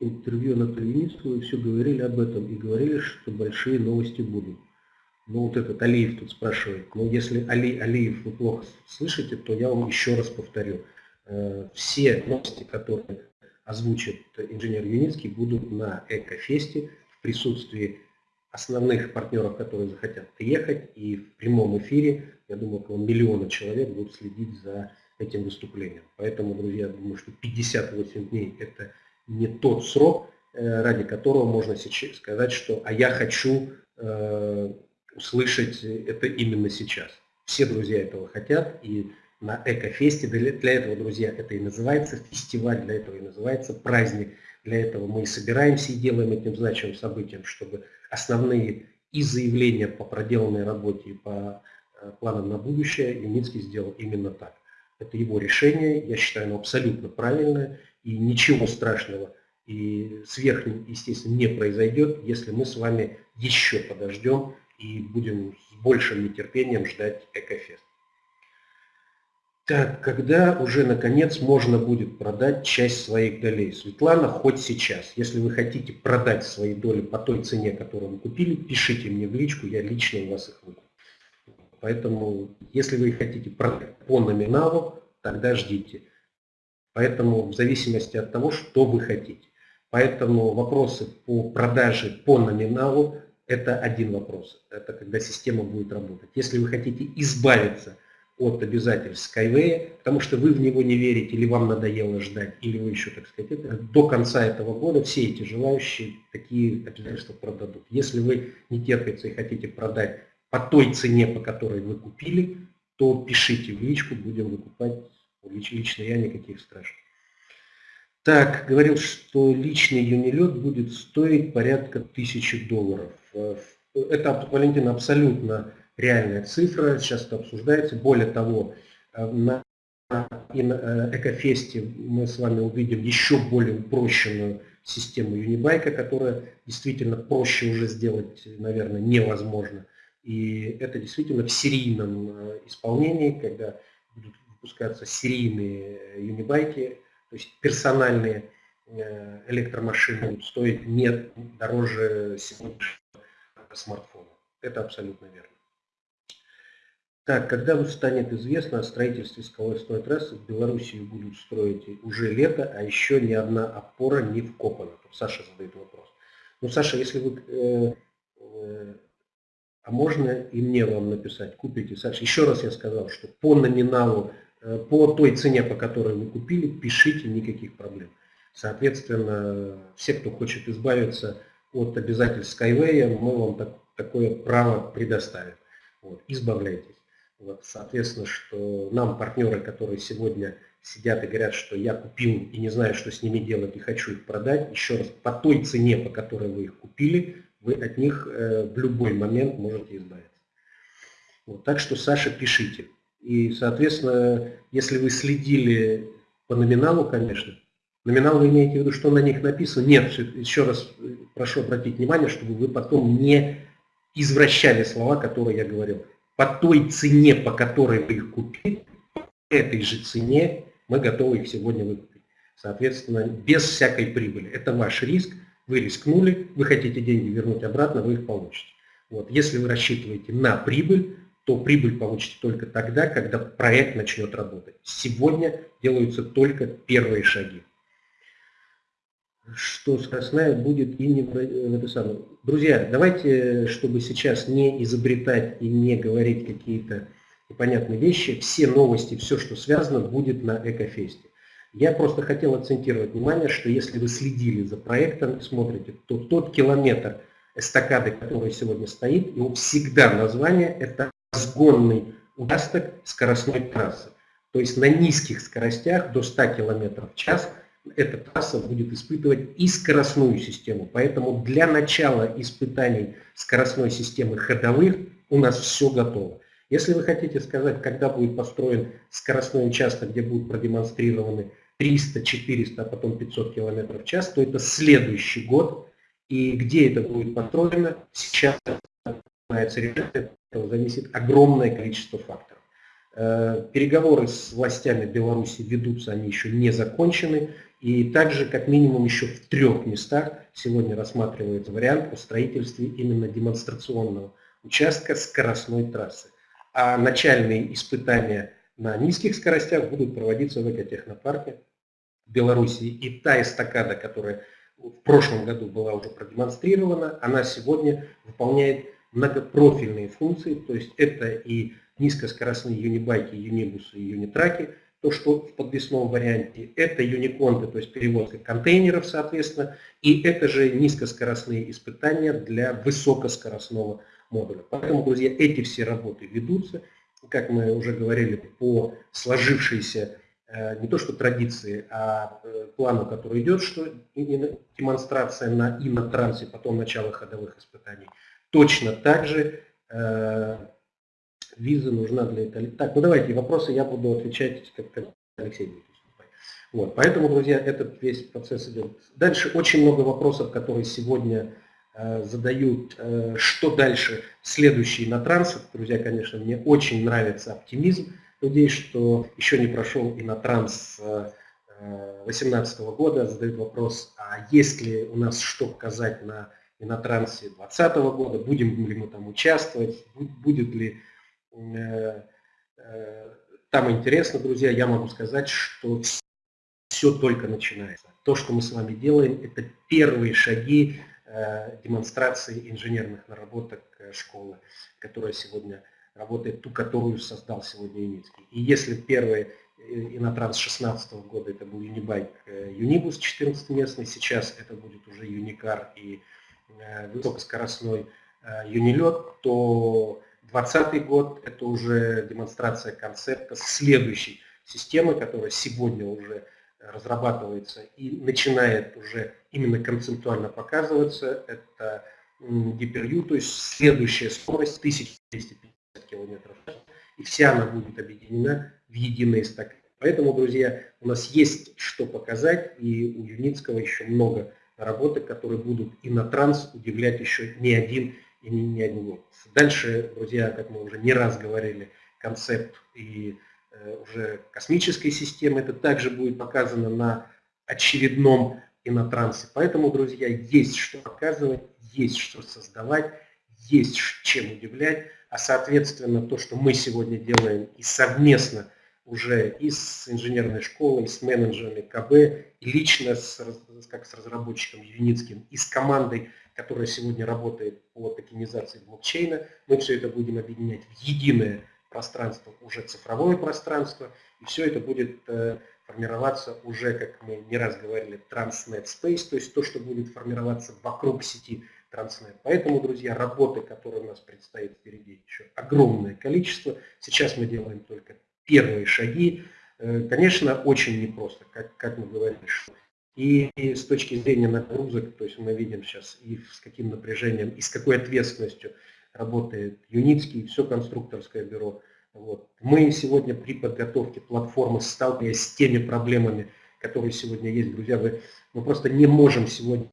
интервью Анатолию Ницкому, все говорили об этом и говорили, что большие новости будут. Ну вот этот Алиев тут спрашивает, ну если Али, Алиев вы плохо слышите, то я вам еще раз повторю. Э, все новости, которые озвучит инженер Юницкий, будут на Экофесте в присутствии основных партнеров, которые захотят приехать. И в прямом эфире, я думаю, около миллиона человек будут следить за этим выступлением. Поэтому, друзья, я думаю, что 58 дней – это не тот срок, э, ради которого можно сейчас сказать, что «а я хочу э, услышать это именно сейчас. Все друзья этого хотят, и на Экофесте, для, этого, друзья, это и называется фестиваль, для этого и называется праздник, для этого мы и собираемся и делаем этим значимым событием, чтобы основные и заявления по проделанной работе, и по э, планам на будущее Юницкий сделал именно так. Это его решение, я считаю, оно абсолютно правильное, и ничего страшного и сверх, естественно, не произойдет, если мы с вами еще подождем и будем с большим нетерпением ждать Экофест. Так, когда уже наконец можно будет продать часть своих долей? Светлана, хоть сейчас. Если вы хотите продать свои доли по той цене, которую вы купили, пишите мне в личку, я лично у вас их выкуплю. Поэтому, если вы хотите продать по номиналу, тогда ждите. Поэтому в зависимости от того, что вы хотите. Поэтому вопросы по продаже по номиналу – это один вопрос. Это когда система будет работать. Если вы хотите избавиться от обязательств Skyway, потому что вы в него не верите, или вам надоело ждать, или вы еще, так сказать, это, до конца этого года все эти желающие такие обязательства продадут. Если вы не терпится и хотите продать по той цене, по которой вы купили, то пишите в личку, будем выкупать. Лично я никаких страшных. Так, говорил, что личный юнилет будет стоить порядка тысячи долларов. Это, Валентина, абсолютно реальная цифра, сейчас это обсуждается. Более того, э, на э, Экофесте мы с вами увидим еще более упрощенную систему Юнибайка, которая действительно проще уже сделать, наверное, невозможно. И это действительно в серийном э, исполнении, когда выпускаться серийные юнибайки, то есть персональные электромашины будут стоить не дороже сегодняшнего смартфона. Это абсолютно верно. Так, когда станет известно о строительстве скоростной трассы, в Белоруссии будут строить уже лето, а еще ни одна опора не вкопана. Тут Саша задает вопрос. Ну, Саша, если вы... Э, э, а можно и мне вам написать, купите, Саша, еще раз я сказал, что по номиналу, э, по той цене, по которой вы купили, пишите, никаких проблем. Соответственно, все, кто хочет избавиться от обязательств Skyway, мы вам так, такое право предоставим. Вот, избавляйтесь. Вот, соответственно, что нам партнеры, которые сегодня сидят и говорят, что я купил и не знаю, что с ними делать и хочу их продать, еще раз, по той цене, по которой вы их купили, вы от них э, в любой момент можете избавиться. Вот, так что, Саша, пишите. И, соответственно, если вы следили по номиналу, конечно, номинал вы имеете в виду, что на них написано? Нет, еще раз э, прошу обратить внимание, чтобы вы потом не извращали слова, которые я говорил по той цене, по которой вы их купили, по этой же цене мы готовы их сегодня выкупить. Соответственно, без всякой прибыли. Это ваш риск, вы рискнули, вы хотите деньги вернуть обратно, вы их получите. Вот. Если вы рассчитываете на прибыль, то прибыль получите только тогда, когда проект начнет работать. Сегодня делаются только первые шаги что скоростная будет и не в это самое. Друзья, давайте, чтобы сейчас не изобретать и не говорить какие-то непонятные вещи, все новости, все, что связано, будет на Экофесте. Я просто хотел акцентировать внимание, что если вы следили за проектом, смотрите, то тот километр эстакады, который сегодня стоит, его всегда название – это сгонный участок скоростной трассы. То есть на низких скоростях до 100 км в час – эта трасса будет испытывать и скоростную систему. Поэтому для начала испытаний скоростной системы ходовых у нас все готово. Если вы хотите сказать, когда будет построен скоростной участок, где будут продемонстрированы 300, 400, а потом 500 км в час, то это следующий год. И где это будет построено, сейчас начинается решение, этого зависит огромное количество факторов. Э, переговоры с властями Беларуси ведутся, они еще не закончены. И также, как минимум, еще в трех местах сегодня рассматривается вариант о строительстве именно демонстрационного участка скоростной трассы. А начальные испытания на низких скоростях будут проводиться в экотехнопарке Беларуси. И та эстакада, которая в прошлом году была уже продемонстрирована, она сегодня выполняет многопрофильные функции, то есть это и низкоскоростные юнибайки, юнибусы и юнитраки – то, что в подвесном варианте, это юниконты, то есть перевозка контейнеров, соответственно, и это же низкоскоростные испытания для высокоскоростного модуля. Поэтому, друзья, эти все работы ведутся, как мы уже говорили, по сложившейся э, не то что традиции, а э, плану, который идет, что демонстрация на и на трансе, потом начало ходовых испытаний. Точно так же э, виза нужна для Италии. Так, ну давайте вопросы я буду отвечать, как, Алексей будет выступать. Вот, поэтому, друзья, этот весь процесс идет. Дальше очень много вопросов, которые сегодня задают, что дальше следующий на транс. Друзья, конечно, мне очень нравится оптимизм людей, что еще не прошел и на транс 2018 года, задают вопрос, а есть ли у нас что показать на и на трансе 2020 года, будем ли мы там участвовать, будет ли э, э, там интересно, друзья, я могу сказать, что все только начинается. То, что мы с вами делаем, это первые шаги э, демонстрации инженерных наработок школы, которая сегодня работает, ту, которую создал сегодня Юницкий. И если первые Инотранс 16 года это был Юнибайк Юнибус 14-местный, сейчас это будет уже Юникар и Э, высокоскоростной э, юнилет, то 2020 год это уже демонстрация концепта следующей системы, которая сегодня уже разрабатывается и начинает уже именно концептуально показываться. Это GPU, то есть следующая скорость 1250 км и вся она будет объединена в единый стак. Поэтому, друзья, у нас есть что показать, и у Юницкого еще много работы, которые будут и на транс удивлять еще не один и не, не один. Дальше, друзья, как мы уже не раз говорили, концепт и э, уже космической системы, это также будет показано на очередном инотрансе. Поэтому, друзья, есть что показывать, есть что создавать, есть чем удивлять, а соответственно то, что мы сегодня делаем и совместно уже и с инженерной школой, и с менеджерами КБ, и лично с, как с разработчиком Юницким, и с командой, которая сегодня работает по токенизации блокчейна. Мы все это будем объединять в единое пространство, уже цифровое пространство, и все это будет э, формироваться уже, как мы не раз говорили, Transnet Space, то есть то, что будет формироваться вокруг сети Transnet. Поэтому, друзья, работы, которые у нас предстоит впереди, еще огромное количество. Сейчас мы делаем только первые шаги, э, конечно, очень непросто, как, как мы говорили. И, и с точки зрения нагрузок, то есть мы видим сейчас и с каким напряжением, и с какой ответственностью работает Юницкий, все конструкторское бюро. Вот. Мы сегодня при подготовке платформы сталкиваясь с теми проблемами, которые сегодня есть, друзья, вы, мы просто не можем сегодня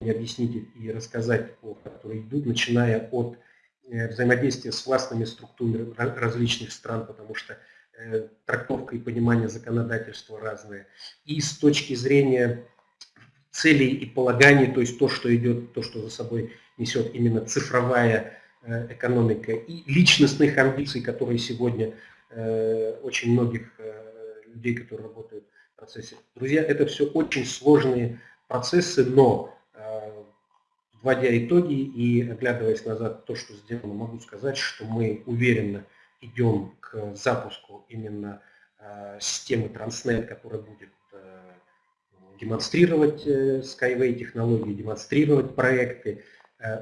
объяснить и рассказать, которые идут, начиная от э, взаимодействия с властными структурами различных стран, потому что трактовка и понимание законодательства разные. И с точки зрения целей и полаганий, то есть то, что идет, то, что за собой несет именно цифровая э, экономика, и личностных амбиций, которые сегодня э, очень многих людей, которые работают в процессе. Друзья, это все очень сложные процессы, но вводя итоги и оглядываясь назад то, что сделано, могу сказать, что мы уверенно идем к запуску именно э, системы Transnet, которая будет э, демонстрировать э, Skyway технологии, демонстрировать проекты,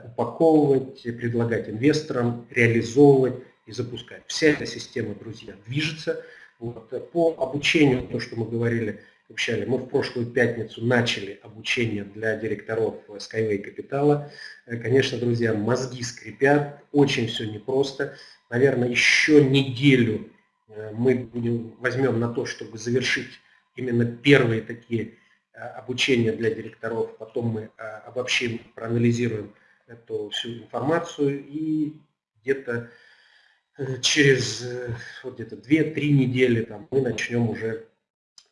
упаковывать, предлагать инвесторам, реализовывать и запускать. Вся эта система, друзья, движется. Вот. По обучению, то, что мы говорили, общали, мы в прошлую пятницу начали обучение для директоров Skyway Капитала. Конечно, друзья, мозги скрипят, очень все непросто наверное, еще неделю э, мы будем, возьмем на то, чтобы завершить именно первые такие э, обучения для директоров, потом мы э, обобщим, проанализируем эту всю информацию и где-то через вот где-то 2-3 недели там, мы начнем уже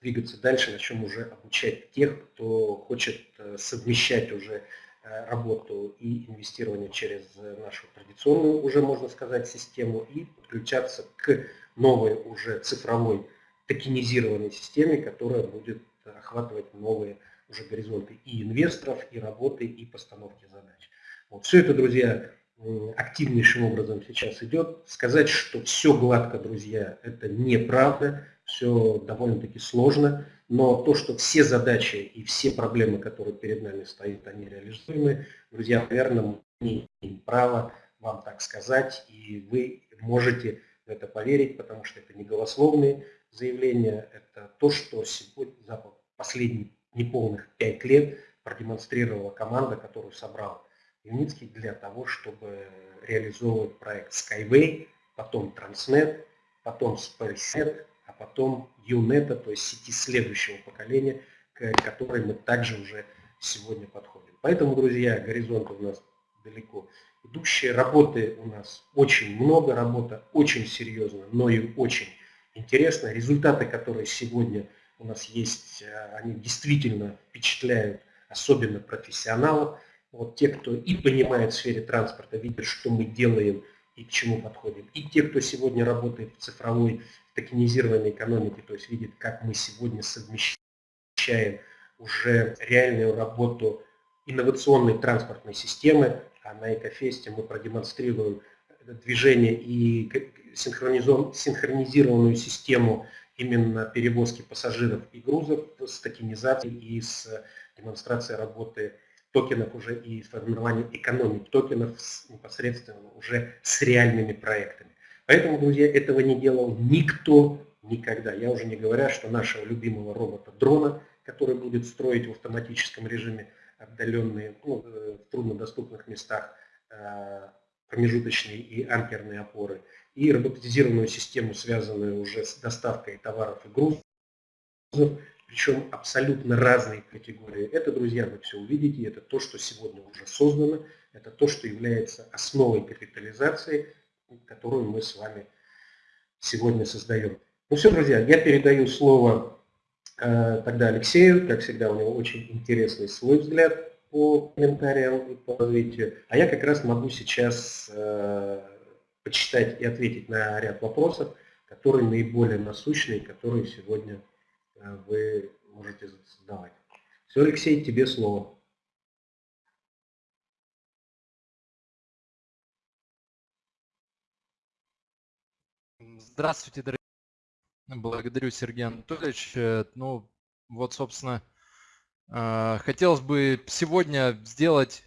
двигаться дальше, начнем уже обучать тех, кто хочет совмещать уже работу и инвестирование через нашу традиционную, уже можно сказать, систему и подключаться к новой уже цифровой токенизированной системе, которая будет охватывать новые уже горизонты и инвесторов, и работы, и постановки задач. Вот. Все это, друзья, активнейшим образом сейчас идет. Сказать, что все гладко, друзья, это неправда, все довольно-таки сложно. Но то, что все задачи и все проблемы, которые перед нами стоят, они реализуемы, друзья, наверное, мы не имеем права вам так сказать, и вы можете в это поверить, потому что это не голословные заявления, это то, что сегодня за последние неполных пять лет продемонстрировала команда, которую собрал Юницкий для того, чтобы реализовывать проект Skyway, потом Transnet, потом SpaceNet, а потом UNET, то есть сети следующего поколения, к которой мы также уже сегодня подходим. Поэтому, друзья, горизонты у нас далеко идущие. Работы у нас очень много, работа очень серьезная, но и очень интересная. Результаты, которые сегодня у нас есть, э, они действительно впечатляют, особенно профессионалов. Вот те, кто и понимает в сфере транспорта, видят, что мы делаем и к чему подходим. И те, кто сегодня работает в цифровой, токенизированной экономике, то есть видит, как мы сегодня совмещаем уже реальную работу инновационной транспортной системы, а на Экофесте мы продемонстрируем движение и синхронизированную систему именно перевозки пассажиров и грузов с токенизацией и с демонстрацией работы токенов уже и формирования экономики токенов с, непосредственно уже с реальными проектами. Поэтому, друзья, этого не делал никто никогда. Я уже не говоря, что нашего любимого робота-дрона, который будет строить в автоматическом режиме отдаленные, ну, э, в труднодоступных местах э, промежуточные и амперные опоры, и роботизированную систему, связанную уже с доставкой товаров и грузов, причем абсолютно разные категории. Это, друзья, вы все увидите, это то, что сегодня уже создано, это то, что является основой капитализации, которую мы с вами сегодня создаем. Ну все, друзья, я передаю слово э, тогда Алексею, как всегда, у него очень интересный свой взгляд по комментариям и по развитию, а я как раз могу сейчас э, почитать и ответить на ряд вопросов, которые наиболее насущные, которые сегодня вы можете задавать. Все, Алексей, тебе слово. Здравствуйте, дорогие. Благодарю, Сергей Анатольевич. Э, ну, вот, собственно, э, хотелось бы сегодня сделать,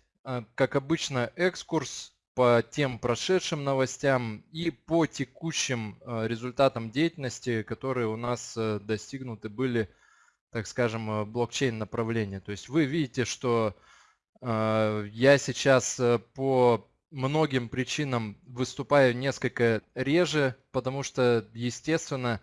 как обычно, экскурс по тем прошедшим новостям и по текущим э, результатам деятельности, которые у нас э, достигнуты были, так скажем, э, блокчейн направления. То есть вы видите, что я сейчас по многим причинам выступаю несколько реже, потому что, естественно,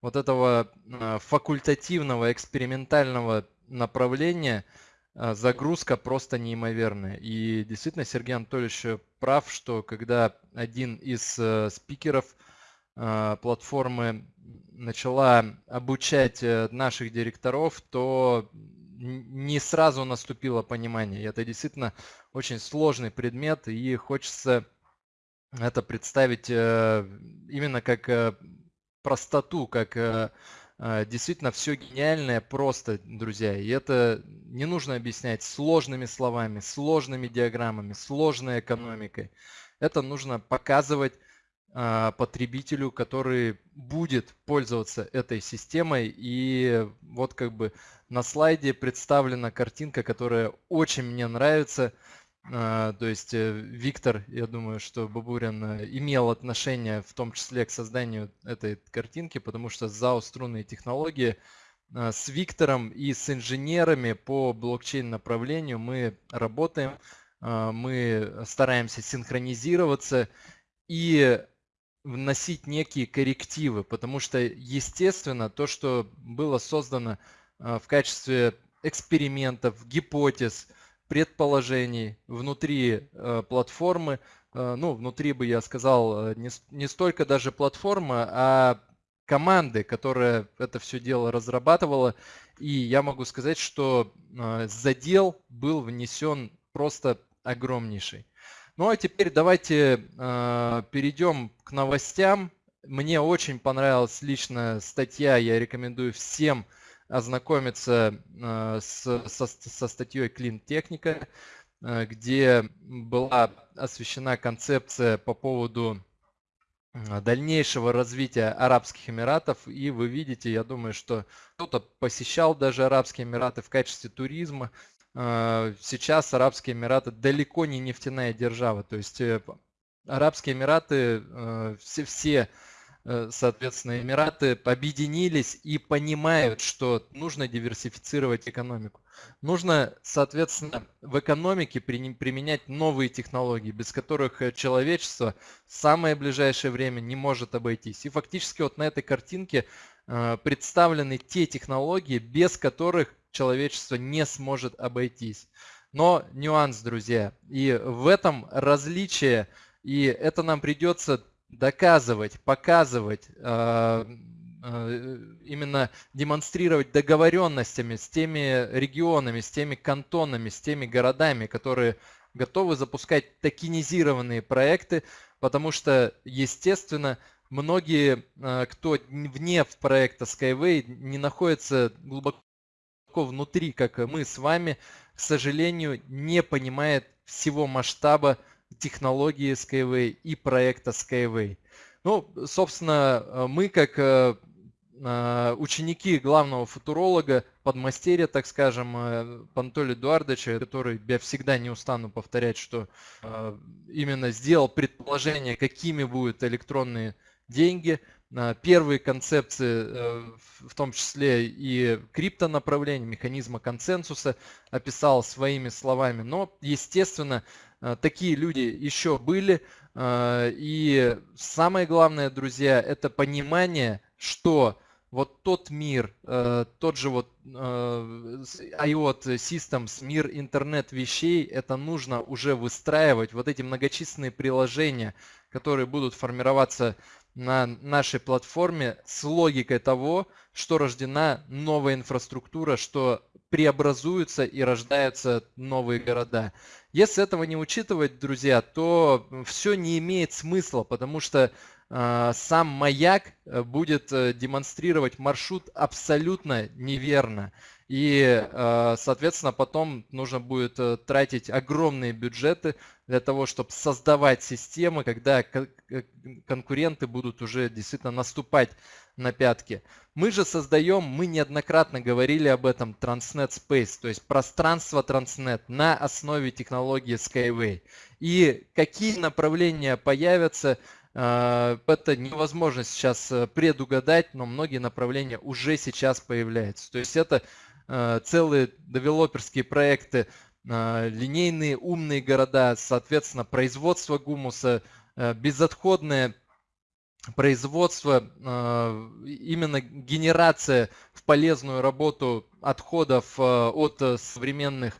вот этого факультативного экспериментального направления – загрузка просто неимоверная. И действительно Сергей Анатольевич прав, что когда один из э, спикеров а, платформы начала обучать э, наших директоров, то не сразу наступило понимание. И это действительно очень сложный предмет, и хочется это представить э, именно как простоту, как а, действительно все гениальное просто, друзья. И это не нужно объяснять сложными словами, сложными диаграммами, сложной экономикой. Это нужно показывать а, потребителю, который будет пользоваться этой системой. И вот как бы на слайде представлена картинка, которая очень мне нравится. А, то есть э, Виктор, я думаю, что Бабурин э, имел отношение в том числе к созданию этой картинки, потому что ЗАО «Струнные технологии» а, с Виктором и с инженерами по блокчейн направлению мы работаем, а, мы стараемся синхронизироваться и вносить некие коррективы, потому что, естественно, то, что было создано в качестве экспериментов, гипотез – предположений внутри э, платформы. Э, ну, внутри бы я сказал, э, не, не столько даже платформа, а команды, которая это все дело разрабатывала. И я могу сказать, что задел был внесен просто огромнейший. Ну а теперь давайте перейдем к новостям. Мне очень понравилась лично статья, я рекомендую всем ознакомиться э, с, со, со статьей Clean Техника, э, где была освещена концепция по поводу э, дальнейшего развития Арабских Эмиратов. И вы видите, я думаю, что кто-то посещал даже Арабские Эмираты в качестве туризма. Сейчас Арабские Эмираты далеко не нефтяная держава. То есть Арабские Эмираты все, все соответственно, Эмираты объединились и понимают, что нужно диверсифицировать экономику. Нужно, соответственно, в экономике применять новые технологии, без которых э, человечество в самое ближайшее время не может обойтись. И фактически вот на этой картинке э, представлены те технологии, без которых человечество не сможет обойтись. Но нюанс, друзья, и в этом различие, и это нам придется доказывать, показывать, э, э, именно демонстрировать договоренностями с теми регионами, с теми кантонами, с теми городами, которые готовы запускать токенизированные проекты, потому что, естественно, многие, э, кто вне проекта Skyway, не находятся глубоко внутри, как мы с вами, к сожалению, не понимает всего масштаба технологии Skyway и проекта Skyway. Ну, собственно, э, мы как э, э, ученики главного футуролога, подмастерья, так скажем, Пантоли Эдуардовича, который, я всегда не устану повторять, что именно сделал предположение, какими будут электронные деньги, первые концепции, в том числе и криптонаправления, механизма консенсуса, описал своими словами. Но, естественно, такие люди еще были. Э, и самое главное, друзья, это понимание, что вот тот мир, э, тот же вот IoT Systems, мир интернет вещей, это нужно уже выстраивать. Вот эти многочисленные приложения, которые будут формироваться на нашей платформе с логикой того, что рождена новая инфраструктура, что преобразуются и рождаются новые города. Если этого не учитывать, друзья, то все не имеет смысла, потому что э, сам маяк э, будет э, демонстрировать маршрут абсолютно неверно. И, э, соответственно, потом нужно будет э, тратить огромные бюджеты для того, чтобы создавать системы, когда конкуренты будут уже действительно наступать на пятки. Мы же создаем, мы неоднократно говорили об этом, Transnet Space, то есть пространство Transnet на основе технологии Skyway. И какие направления появятся, э, это невозможно сейчас предугадать, но многие направления уже сейчас появляются. То есть это Э, целые девелоперские проекты, э, линейные умные города, соответственно, производство гумуса, э, безотходное производство, именно генерация в полезную работу отходов от современных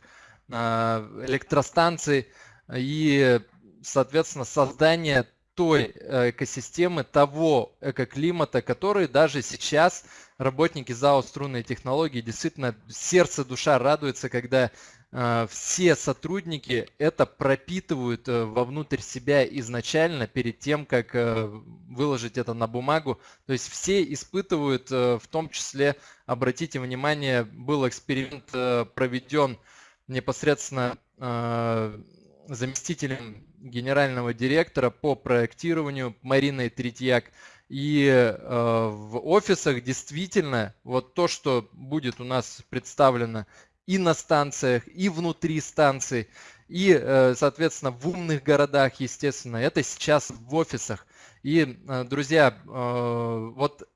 электростанций и, соответственно, создание той экосистемы, того экоклимата, который даже сейчас работники ЗАО «Струнные технологии» действительно сердце, душа радуется, когда э, все сотрудники это пропитывают э, вовнутрь себя изначально, перед тем, как э, выложить это на бумагу. То есть все испытывают, в том числе, обратите внимание, был эксперимент проведен непосредственно заместителем генерального директора по проектированию Мариной Третьяк. И э, в офисах действительно вот то, что будет у нас представлено и на станциях, и внутри станций, и, э, соответственно, в умных городах, естественно, это сейчас в офисах. И, э, друзья, э, вот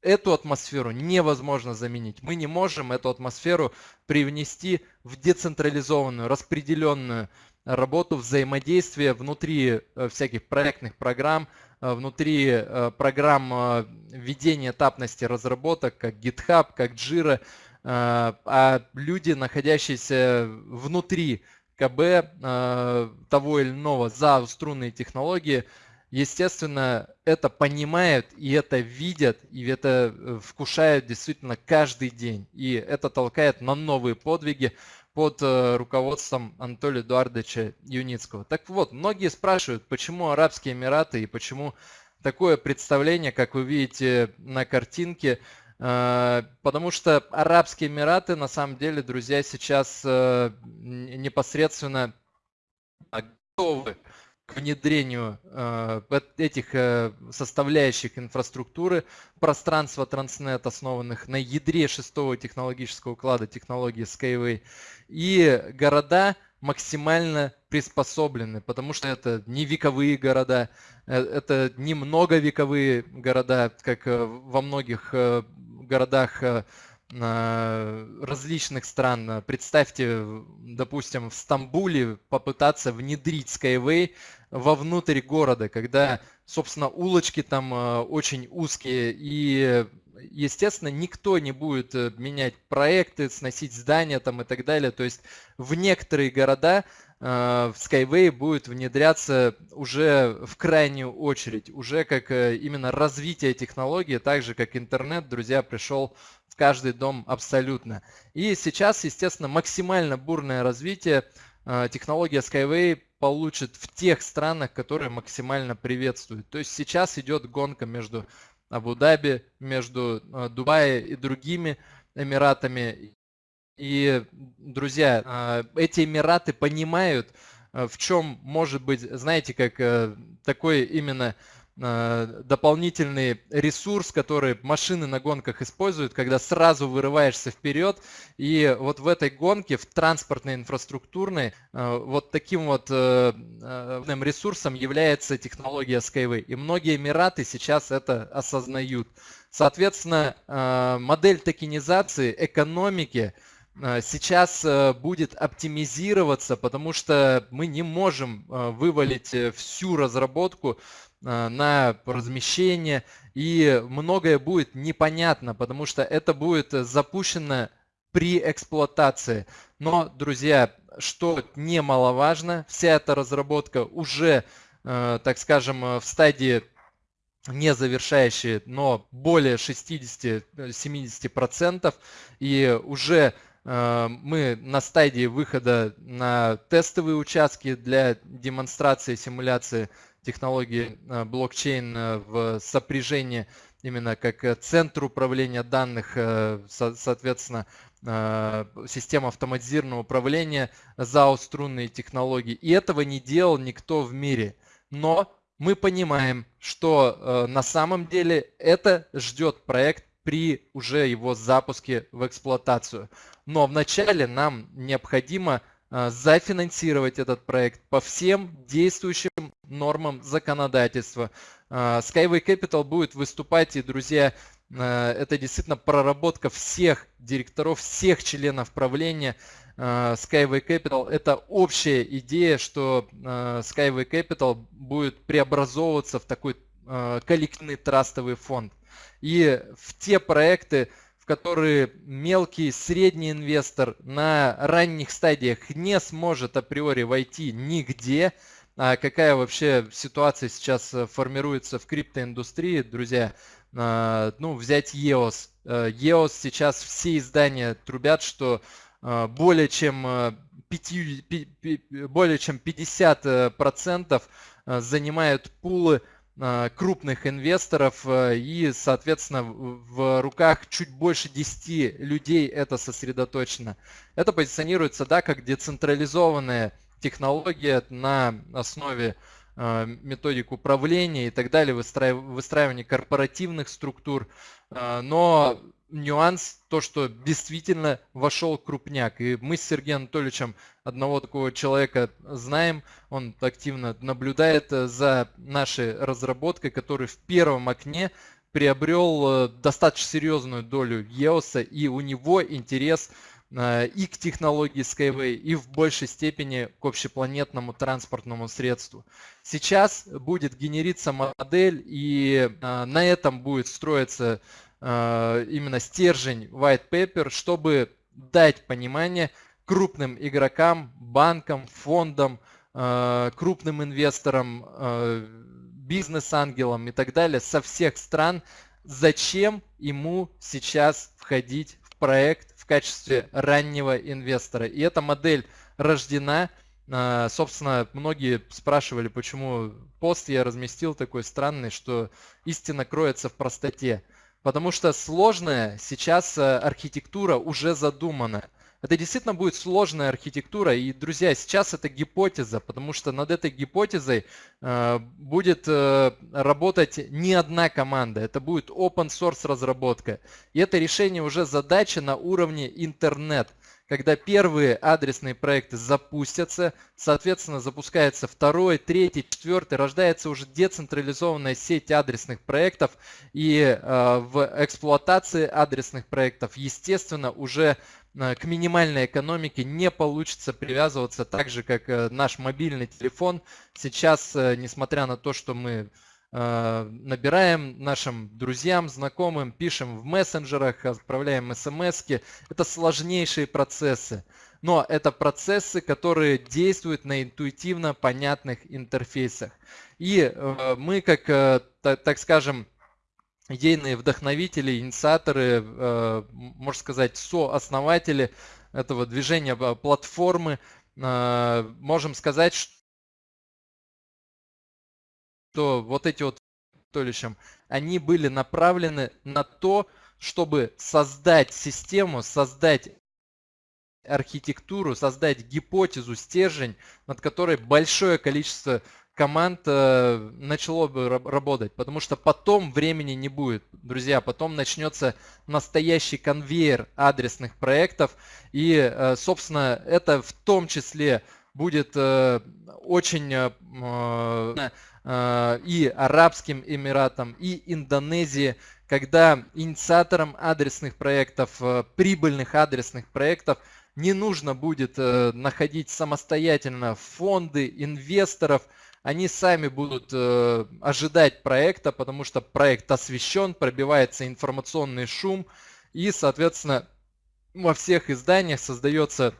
эту атмосферу невозможно заменить. Мы не можем эту атмосферу привнести в децентрализованную, распределенную работу взаимодействия внутри э, всяких проектных программ, внутри э, программ ведения этапности разработок, как GitHub, как Jira, а люди, находящиеся внутри КБ того или иного за струнные технологии, естественно, это понимают и это видят, и это вкушают действительно каждый день. И это толкает на новые подвиги под э, руководством Анатолия Эдуардовича Юницкого. Так вот, многие спрашивают, почему Арабские Эмираты и почему такое представление, как вы видите на картинке, э, потому что Арабские Эмираты, на самом деле, друзья, сейчас э, непосредственно готовы к внедрению э, этих э, составляющих инфраструктуры, пространства Transnet, основанных на ядре шестого технологического уклада технологии Skyway, и города максимально приспособлены, потому что это не вековые города, э, это не многовековые города, как во многих городах различных стран. Представьте, допустим, в Стамбуле попытаться внедрить Skyway вовнутрь города, когда, собственно, улочки там э, очень узкие, и естественно, никто не будет э, менять проекты, сносить здания там и так далее. То есть в некоторые города в Skyway будет внедряться уже в крайнюю очередь, уже как именно развитие технологии, так же как интернет, друзья, пришел в каждый дом абсолютно. И сейчас, естественно, максимально бурное развитие технология Skyway получит в тех странах, которые максимально приветствуют. То есть сейчас идет гонка между Абу-Даби, между э, Дубаем и другими Эмиратами. И, друзья, э, эти Эмираты понимают, э, в чем может быть, знаете, как такой именно Э, дополнительный ресурс, который машины на гонках используют, когда сразу вырываешься вперед. И вот в этой гонке, в транспортной, инфраструктурной, э, вот таким вот э, ресурсом является технология Skyway. И многие Эмираты сейчас это осознают. Соответственно, модель токенизации экономики сейчас будет оптимизироваться, потому что мы не можем вывалить всю разработку Э, на размещение, и многое будет непонятно, потому что это будет запущено при эксплуатации. Но, друзья, что немаловажно, вся эта разработка уже, э, так скажем, в стадии не завершающие, но более 60-70%. И уже э, мы на стадии выхода на тестовые участки для демонстрации симуляции технологии э, блокчейн э, в сопряжении именно как э, центр управления данных, соответственно, система автоматизированного управления, ЗАО струнные технологии. И этого не делал никто в мире. Но мы понимаем, что на самом деле это ждет проект при уже его запуске в эксплуатацию. Но вначале нам необходимо а, зафинансировать этот проект по всем действующим нормам законодательства. А, Skyway Capital будет выступать, и, друзья, а, это действительно проработка всех директоров, всех членов правления Skyway Capital. Это общая идея, что Skyway Capital будет преобразовываться в такой коллективный трастовый фонд. И в те проекты, которые мелкий, средний инвестор на ранних стадиях не сможет априори войти нигде. А какая вообще ситуация сейчас э, формируется в криптоиндустрии, друзья? А, ну, взять EOS. EOS сейчас все издания трубят, что э, более чем 5, э, более чем 50% занимают пулы Э, крупных инвесторов э, и, соответственно, в руках чуть больше 10 людей это сосредоточено. Это позиционируется да, как децентрализованная технология на основе э, методик управления и так далее, выстраивания корпоративных структур. Но нюанс, то, что действительно вошел крупняк. И мы с Сергеем Анатольевичем одного такого человека знаем, он активно наблюдает э, за нашей разработкой, который в первом окне приобрел э, достаточно серьезную долю EOS, и у него интерес э, и к технологии Skyway, и в большей степени к общепланетному транспортному средству. Сейчас будет генериться модель, и на этом будет строиться именно стержень white paper, чтобы дать понимание крупным игрокам, банкам, фондам, э, крупным инвесторам, э, бизнес-ангелам и так далее со всех стран, зачем ему сейчас входить в проект в качестве раннего инвестора. И эта модель рождена. Собственно, многие спрашивали, почему пост я разместил такой странный, что истина кроется в простоте. Потому что сложная сейчас э, архитектура уже задумана. Это действительно будет сложная архитектура. И, друзья, сейчас это гипотеза, потому что над этой гипотезой э, будет э, работать не одна команда. Это будет open source разработка. И это решение уже задача на уровне интернет когда первые адресные проекты запустятся, соответственно, запускается второй, третий, четвертый, рождается уже децентрализованная сеть адресных проектов, и э, в эксплуатации адресных проектов, естественно, уже э, к минимальной экономике не получится привязываться так же, как э, наш мобильный телефон. Сейчас, несмотря на то, что мы набираем нашим друзьям, знакомым, пишем в мессенджерах, отправляем смс -ки. Это сложнейшие процессы. Но это процессы, которые действуют на интуитивно понятных интерфейсах. И мы, как, так скажем, идейные вдохновители, инициаторы, э, можно сказать, сооснователи этого движения э, платформы. Э, можем сказать, что вот эти вот толищем, они были направлены на то, чтобы создать систему, создать архитектуру, создать гипотезу, стержень, над которой большое количество команд э, начало бы работать, потому что потом времени не будет, друзья, потом начнется настоящий конвейер адресных проектов, и, э, собственно, это в том числе будет э, очень и Арабским Эмиратам, и Индонезии, когда инициаторам адресных проектов, прибыльных адресных проектов не нужно будет находить самостоятельно фонды, инвесторов, они сами будут э, ожидать проекта, потому что проект освещен, пробивается информационный шум, и, соответственно, во всех изданиях создается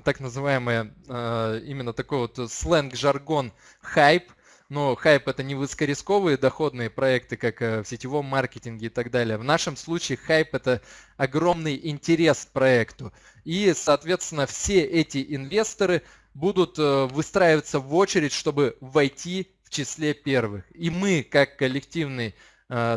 так называемый э, именно такой вот сленг-жаргон хайп. Но хайп это не высокорисковые доходные проекты, как э, в сетевом маркетинге и так далее. В нашем случае хайп это огромный интерес к проекту. И, соответственно, все эти инвесторы будут э, выстраиваться в очередь, чтобы войти в числе первых. И мы, как коллективный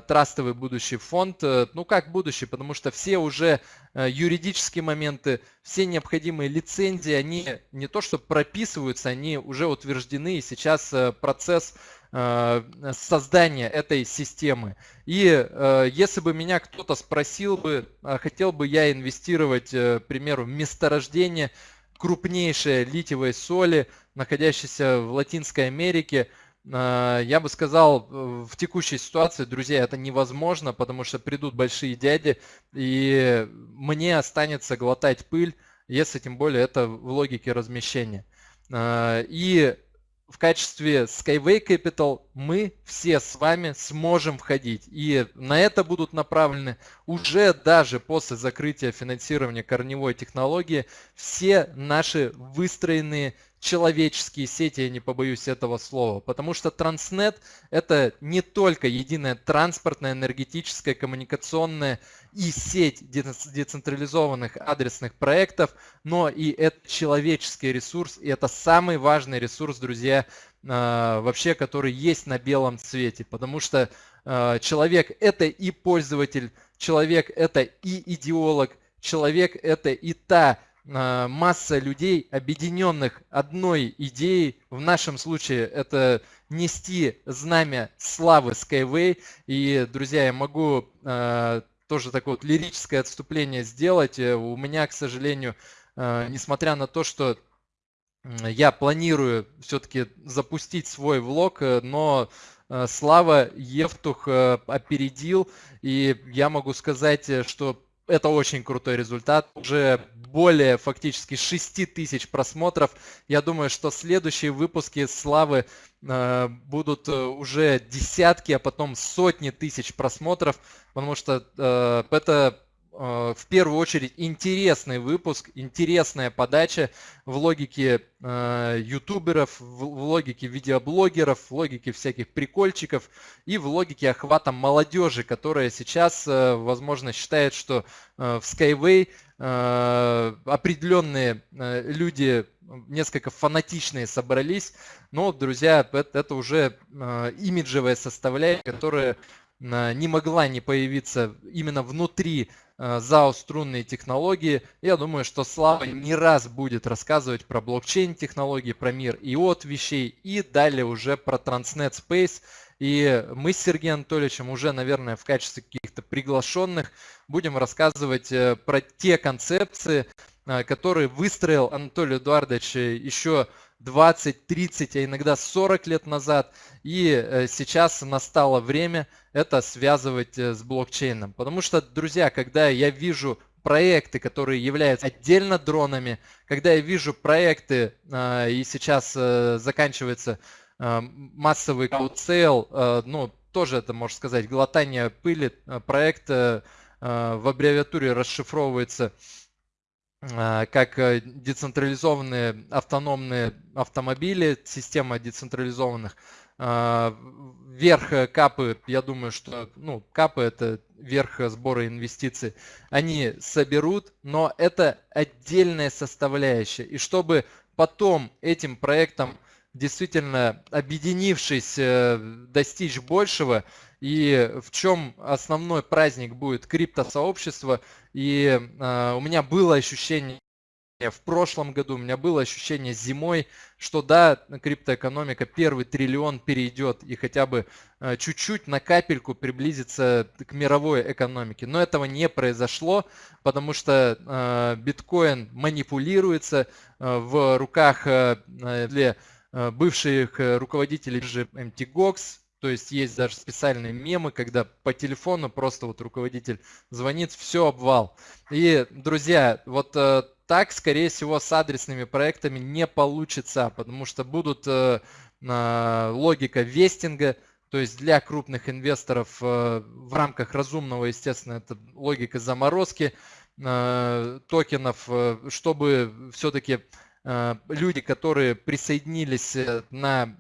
трастовый будущий фонд, э, ну как будущий, потому что все уже юридические моменты, все необходимые лицензии, они не то что прописываются, они уже утверждены, и сейчас процесс создания этой системы. И если бы меня кто-то спросил бы, хотел бы я инвестировать, к примеру, в месторождение, крупнейшие литиевые соли, находящиеся в Латинской Америке. А, я бы сказал, в текущей ситуации, друзья, это невозможно, потому что придут большие дяди, и мне останется глотать пыль, если тем более это в логике размещения. А, и в качестве Skyway Capital мы все с вами сможем входить. И на это будут направлены уже даже после закрытия финансирования корневой технологии все наши выстроенные человеческие сети, я не побоюсь этого слова. Потому что Транснет это не только единая транспортная, энергетическая, коммуникационная и сеть децентрализованных адресных проектов, но и это человеческий ресурс, и это самый важный ресурс, друзья, а, вообще, который есть на белом цвете. Потому что а, человек это и пользователь, человек это и идеолог, человек это и та масса людей, объединенных одной идеей. В нашем случае это нести знамя славы Skyway. И, друзья, я могу э, тоже такое вот лирическое отступление сделать. Э, у меня, к сожалению, э, несмотря на то, что я планирую все-таки запустить свой влог, но Слава Евтух опередил, и я могу сказать, что это очень крутой результат. Уже более фактически 6 тысяч просмотров. Я думаю, что следующие выпуски Славы э, будут э, уже десятки, а потом сотни тысяч просмотров, потому что э, это в первую очередь интересный выпуск, интересная подача в логике э, ютуберов, в, в логике видеоблогеров, в логике всяких прикольчиков и в логике охвата молодежи, которая сейчас, э, возможно, считает, что э, в Skyway э, определенные э, люди несколько фанатичные собрались, но, друзья, это, это уже э, имиджевая составляющая, которая э, не могла не появиться именно внутри Э, ЗАО «Струнные технологии». Я думаю, что Слава не раз будет рассказывать про блокчейн-технологии, про мир и от вещей, и далее уже про Transnet Space. И мы с Сергеем Анатольевичем уже, наверное, в качестве каких-то приглашенных будем рассказывать э, про те концепции, э, которые выстроил Анатолий Эдуардович еще 20, 30, а иногда 40 лет назад. И э, сейчас настало время это связывать э, с блокчейном. Потому что, друзья, когда я вижу проекты, которые являются отдельно дронами, когда я вижу проекты, а, и сейчас э, заканчивается массовый каутсейл, ну, тоже это, можно сказать, глотание пыли. Проект в аббревиатуре расшифровывается как децентрализованные автономные автомобили, система децентрализованных а, верх э, капы, я думаю, что ну, капы это верх сбора инвестиций, они соберут, но это отдельная составляющая. И чтобы потом этим проектом действительно объединившись, э, достичь большего, и в чем основной праздник будет криптосообщества. И э, у меня было ощущение в прошлом году у меня было ощущение зимой, что да, криптоэкономика первый триллион перейдет и хотя бы э, чуть-чуть на капельку приблизится к мировой экономике. Но этого не произошло, потому что биткоин манипулируется в руках для бывших руководителей же MTGOX, то есть есть даже специальные мемы, когда по телефону просто вот руководитель звонит, все обвал. И, друзья, вот так, скорее всего, с адресными проектами не получится, потому что будут э, логика вестинга, то есть для крупных инвесторов э, в рамках разумного, естественно, это логика заморозки э, токенов, чтобы все-таки люди, которые присоединились на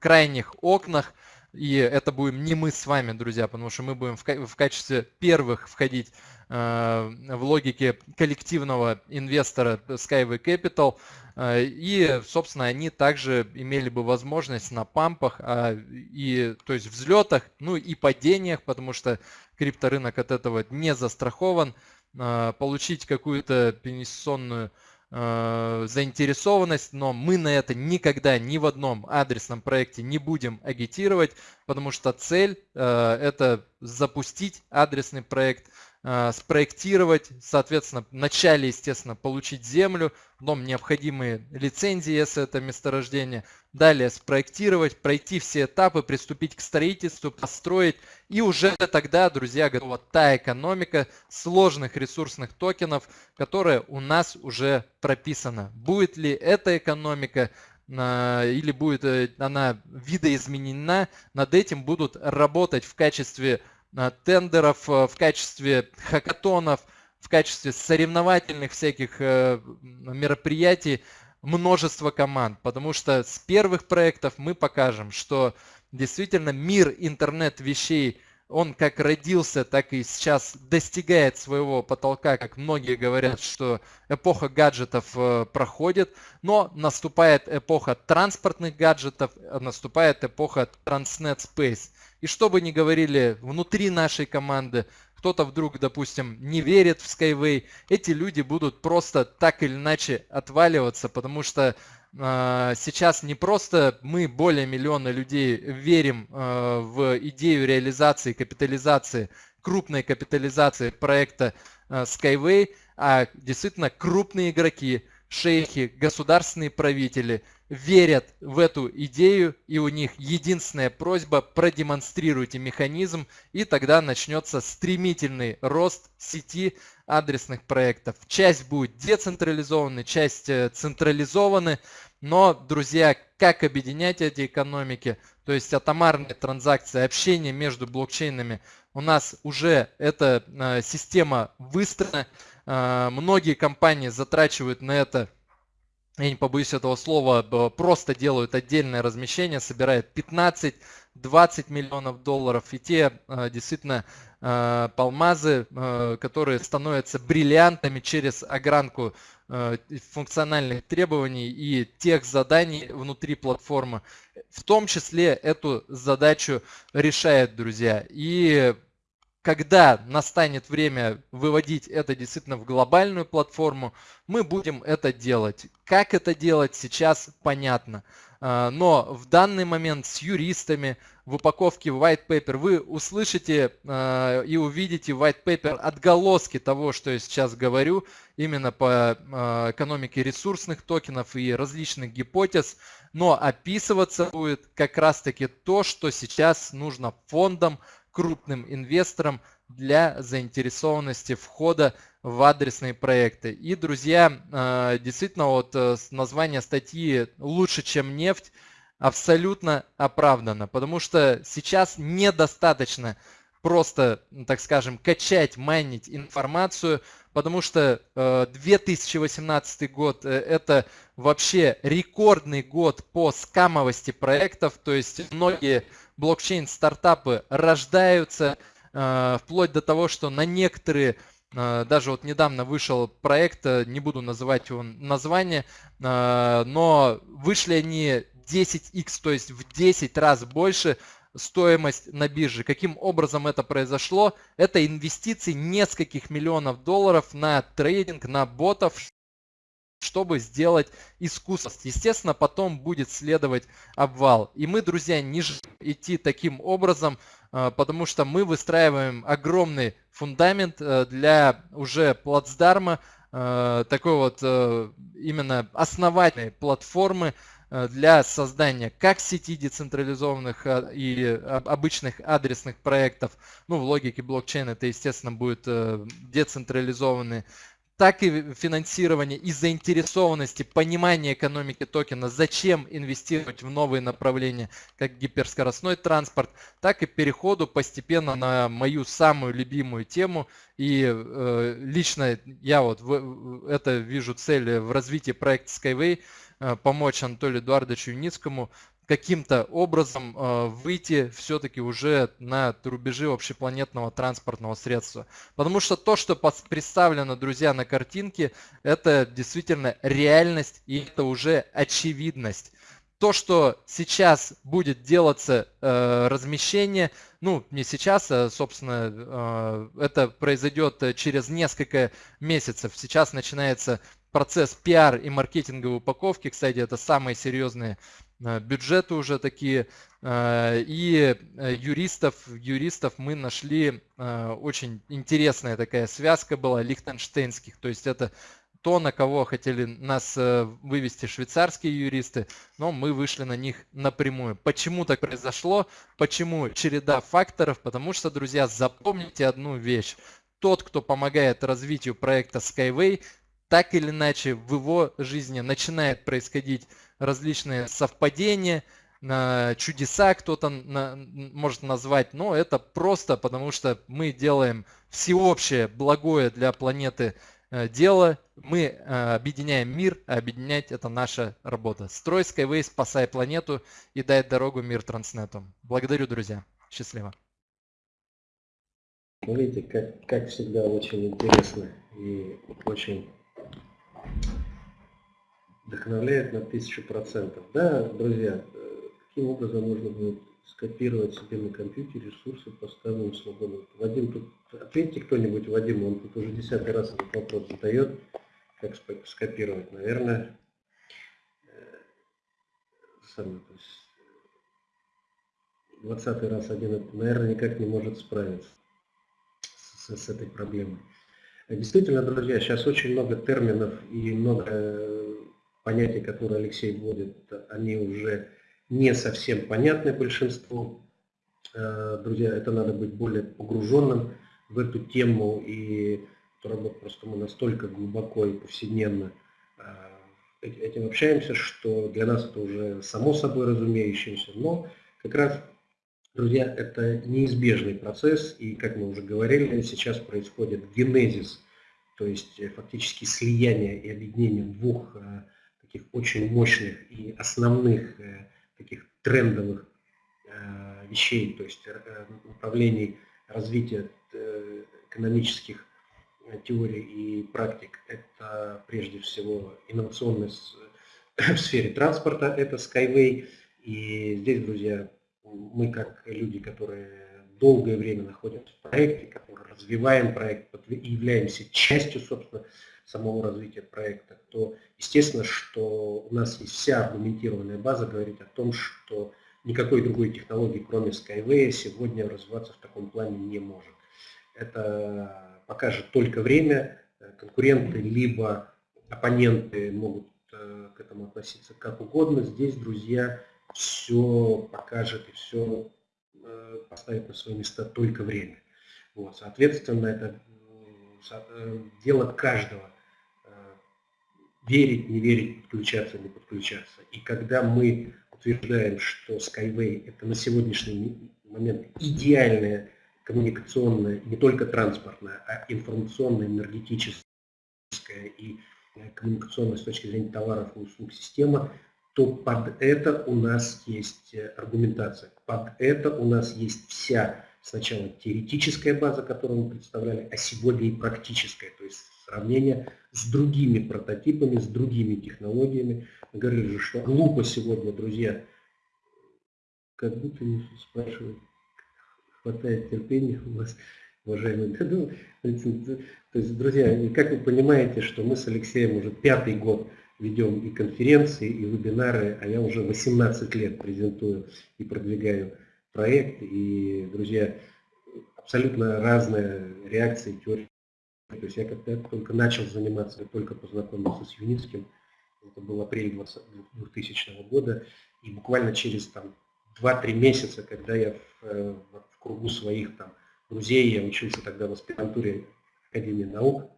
крайних окнах, и это будем не мы с вами, друзья, потому что мы будем в качестве первых входить Э, в логике коллективного инвестора Skyway Capital. Э, и, собственно, они также имели бы возможность на пампах, а, и, то есть взлетах, ну и падениях, потому что крипторынок от этого не застрахован, э, получить какую-то инвестиционную заинтересованность, но мы на это никогда ни в одном адресном проекте не будем агитировать, потому что цель это запустить адресный проект, Э, спроектировать, соответственно, вначале, естественно, получить землю, потом необходимые лицензии, если это месторождение, далее спроектировать, пройти все этапы, приступить к строительству, построить, и уже тогда, друзья, готова та экономика сложных ресурсных токенов, которая у нас уже прописана. Будет ли эта экономика э, или будет э, она видоизменена, над этим будут работать в качестве тендеров э, в качестве хакатонов, в качестве соревновательных всяких э, мероприятий множество команд, потому что с первых проектов мы покажем, что действительно мир интернет-вещей, он как родился, так и сейчас достигает своего потолка, как многие говорят, что эпоха гаджетов проходит, но наступает эпоха транспортных гаджетов, наступает эпоха Transnet Space. И что бы ни говорили внутри нашей команды, кто-то вдруг, допустим, не верит в Skyway, эти люди будут просто так или иначе отваливаться, потому что э, сейчас не просто мы, более миллиона людей, верим э, в идею реализации, капитализации, крупной капитализации проекта э, Skyway, а действительно крупные игроки, шейхи, государственные правители – верят в эту идею, и у них единственная просьба – продемонстрируйте механизм, и тогда начнется стремительный рост сети адресных проектов. Часть будет децентрализованы, часть э, централизованы, но, друзья, как объединять эти экономики, то есть атомарные транзакции, общение между блокчейнами, у нас уже эта э, система выстроена, э, многие компании затрачивают на это я не побоюсь этого слова, просто делают отдельное размещение, собирают 15-20 миллионов долларов. И те э, действительно э, палмазы, э, которые становятся бриллиантами через огранку функциональных требований и тех заданий внутри платформы. В том числе эту задачу решает, друзья. И когда настанет время выводить это действительно в глобальную платформу, мы будем это делать. Как это делать сейчас понятно. А, но в данный момент с юристами в упаковке white paper вы услышите а, и увидите white paper отголоски того, что я сейчас говорю, именно по а, экономике ресурсных токенов и различных гипотез. Но описываться будет как раз таки то, что сейчас нужно фондам, крупным инвесторам для заинтересованности входа в адресные проекты. И, друзья, э, действительно, вот э, название статьи «Лучше, чем нефть» абсолютно оправдано, потому что сейчас недостаточно просто, так скажем, качать, майнить информацию, потому что 2018 э, год это вообще рекордный год по скамовости проектов, то есть многие блокчейн-стартапы рождаются, э, вплоть до того, что на некоторые даже вот недавно вышел проект, не буду называть его название, но вышли они 10x, то есть в 10 раз больше стоимость на бирже. Каким образом это произошло? Это инвестиции нескольких миллионов долларов на трейдинг, на ботов, чтобы сделать искусство. Естественно, потом будет следовать обвал. И мы, друзья, не идти таким образом, э, потому что мы выстраиваем огромный фундамент э, для уже плацдарма, э, такой вот именно основательной платформы, для создания как сети децентрализованных и обычных адресных проектов, ну в логике блокчейна это естественно будет децентрализованные, так и финансирование и заинтересованности, понимание экономики токена, зачем инвестировать в новые направления, как гиперскоростной транспорт, так и переходу постепенно на мою самую любимую тему. И э, лично я вот в, это вижу цель в развитии проекта Skyway, Э, помочь Анатолию Эдуардовичу Юницкому каким-то образом э, выйти все-таки уже на рубежи общепланетного транспортного средства. Потому что то, что представлено, друзья, на картинке, это действительно реальность и это уже очевидность. То, что сейчас будет делаться э, размещение, ну не сейчас, а собственно э, это произойдет через несколько месяцев. Сейчас начинается процесс пиар и маркетинговой упаковки. Кстати, это самые серьезные э, бюджеты уже такие. Э, и э, юристов, юристов мы нашли, очень интересная такая связка была лихтенштейнских. То есть это то, на кого хотели нас вывести швейцарские юристы, но мы вышли на них напрямую. Почему так произошло? Почему череда факторов? Потому что, друзья, запомните одну вещь. Тот, кто помогает развитию проекта Skyway, так или иначе в его жизни начинает происходить различные совпадения, чудеса кто-то может назвать, но это просто потому, что мы делаем всеобщее благое для планеты э, дело, мы э, объединяем мир, а объединять это наша работа. Строй Skyway, спасай планету и дай дорогу мир Транснету. Благодарю, друзья. Счастливо. Смотрите, как, как всегда очень интересно и очень вдохновляет на тысячу процентов. Да, друзья, каким э, образом можно будет скопировать себе на компьютере ресурсы по ставлению свободно. Вадим, тут ответьте кто-нибудь, Вадим, он тут уже десятый раз этот вопрос задает, как скопировать. Наверное, э, самое, то есть, двадцатый раз один, наверное, никак не может справиться с, с этой проблемой. Действительно, друзья, сейчас очень много терминов и много э, понятий, которые Алексей вводит, они уже не совсем понятны большинству. Э, друзья, это надо быть более погруженным в эту тему и работать просто мы настолько глубоко и повседневно э, этим общаемся, что для нас это уже само собой разумеющееся, но как раз Друзья, это неизбежный процесс, и, как мы уже говорили, сейчас происходит генезис, то есть э, фактически слияние и объединение двух э, таких очень мощных и основных э, таких трендовых вещей, то есть направлений развития экономических теорий и практик. Это прежде всего инновационность в сфере транспорта, это Skyway. И здесь, друзья, мы как люди, которые долгое время находимся в проекте, которые развиваем проект являемся частью, собственно, самого развития проекта, то естественно, что у нас есть вся аргументированная база говорит о том, что никакой другой технологии, кроме Skyway, сегодня развиваться в таком плане не может. Это покажет только время, конкуренты либо оппоненты могут э, к этому относиться как угодно. Здесь, друзья, все покажет и все э, поставит на свои места только время. Вот, соответственно, это э, дело каждого э, верить, не верить, подключаться, не подключаться. И когда мы утверждаем, что Skyway это на сегодняшний момент идеальная коммуникационная, не только транспортная, а информационная, энергетическая и э, коммуникационная с точки зрения товаров и услуг система, то под это у нас есть э, аргументация, под это у нас есть вся сначала теоретическая база, которую мы представляли, а сегодня и практическая, то есть сравнение с другими прототипами, с другими технологиями. Мы говорили что глупо сегодня, друзья, как будто не спрашивают, хватает терпения у вас, уважаемые. То есть, друзья, как вы понимаете, что мы с Алексеем уже пятый год ведем и конференции, и вебинары, а я уже 18 лет презентую и продвигаю проект. И, друзья, абсолютно разные реакции, теории. То есть я когда только начал заниматься, только познакомился с Юницким, это был апрель 2000 года, и буквально через там 2-3 месяца, когда я в, э, в кругу своих там друзей, я учился тогда в аспирантуре Академии наук,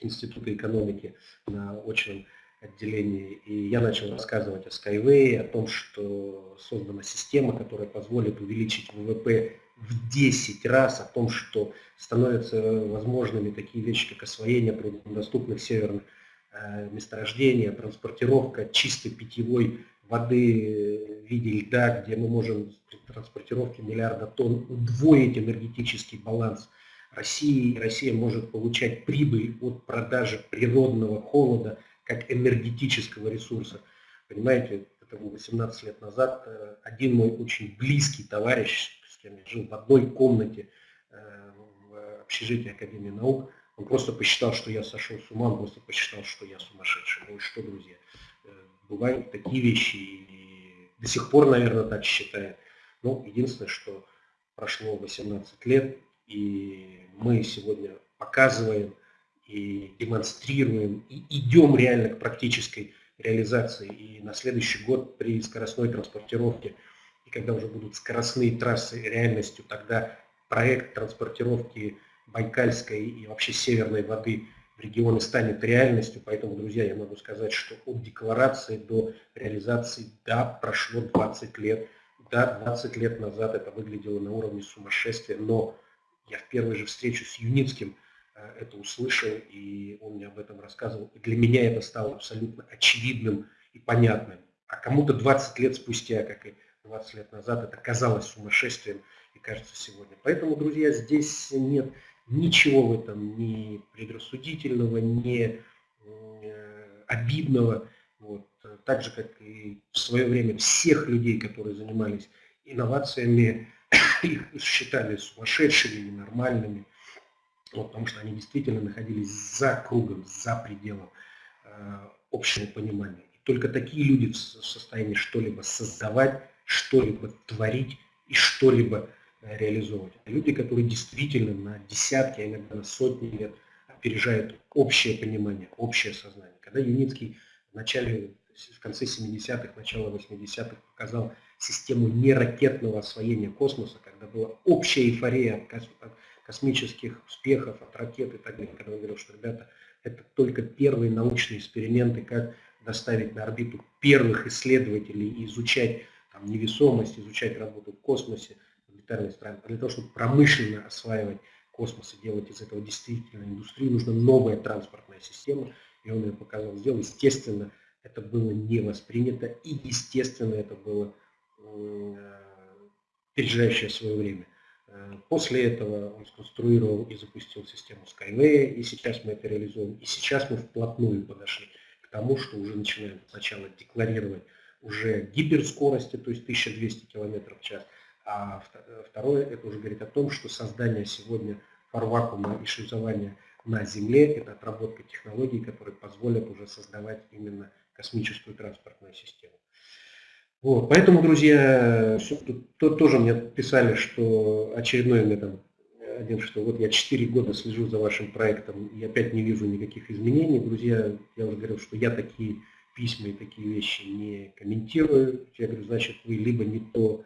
Института экономики на очном отделении. И я начал рассказывать о Skyway, о том, что создана система, которая позволит увеличить ВВП в 10 раз, о том, что становятся возможными такие вещи, как освоение труднодоступных северных э, месторождений, транспортировка чистой питьевой воды в виде льда, где мы можем при транспортировке миллиарда тонн удвоить энергетический баланс России. Россия может получать прибыль от продажи природного холода как энергетического ресурса. Понимаете, это было 18 лет назад. Э, один мой очень близкий товарищ, с кем я жил в одной комнате э, в общежитии Академии наук, он просто посчитал, что я сошел с ума, он просто посчитал, что я сумасшедший. Ну и что, друзья, э, бывают такие вещи, и до сих пор, наверное, так считает. Но единственное, что прошло 18 лет, и мы сегодня показываем, и демонстрируем, и идем реально к практической реализации. И на следующий год при скоростной транспортировке, и когда уже будут скоростные трассы реальностью, тогда проект транспортировки Байкальской и вообще северной воды в регионы станет реальностью. Поэтому, друзья, я могу сказать, что от декларации до реализации, да, прошло 20 лет. Да, 20 лет назад это выглядело на уровне сумасшествия, но я в первой же встрече с Юницким – это услышал, и он мне об этом рассказывал. И для меня это стало абсолютно очевидным и понятным. А кому-то 20 лет спустя, как и 20 лет назад, это казалось сумасшествием и кажется сегодня. Поэтому, друзья, здесь нет ничего в этом ни предрассудительного, ни э, обидного. Вот. Так же, как и в свое время всех людей, которые занимались инновациями, их считали сумасшедшими, ненормальными вот, потому что они действительно находились за кругом, за пределом э, общего понимания. И только такие люди в состоянии что-либо создавать, что-либо творить и что-либо э, реализовывать. А люди, которые действительно на десятки, а иногда на сотни лет опережают общее понимание, общее сознание. Когда Юницкий в начале, в конце 70-х, начало 80-х показал систему неракетного освоения космоса, когда была общая эйфория от космических успехов, от ракет и так далее, когда он говорил, что, ребята, это только первые научные эксперименты, как доставить на орбиту первых исследователей и изучать там, невесомость, изучать работу в космосе, в орбитальной стране. Для того, чтобы промышленно осваивать космос и делать из этого действительно индустрию, нужна новая транспортная система, и он ее показал, сделал. Естественно, это было не воспринято, и естественно, это было э, опережающее свое время. Э, после этого он сконструировал и запустил систему Skyway, и сейчас мы это реализуем. И сейчас мы вплотную подошли к тому, что уже начинаем сначала декларировать уже гиперскорости, то есть 1200 км в час, а второе, это уже говорит о том, что создание сегодня фарвакуума и шлюзования на Земле – это отработка технологий, которые позволят уже создавать именно космическую транспортную систему. Вот, поэтому, друзья, тут тоже мне писали, что очередной мне там один, что вот я 4 года слежу за вашим проектом и опять не вижу никаких изменений. Друзья, я уже говорил, что я такие письма и такие вещи не комментирую. Я говорю, значит, вы либо не то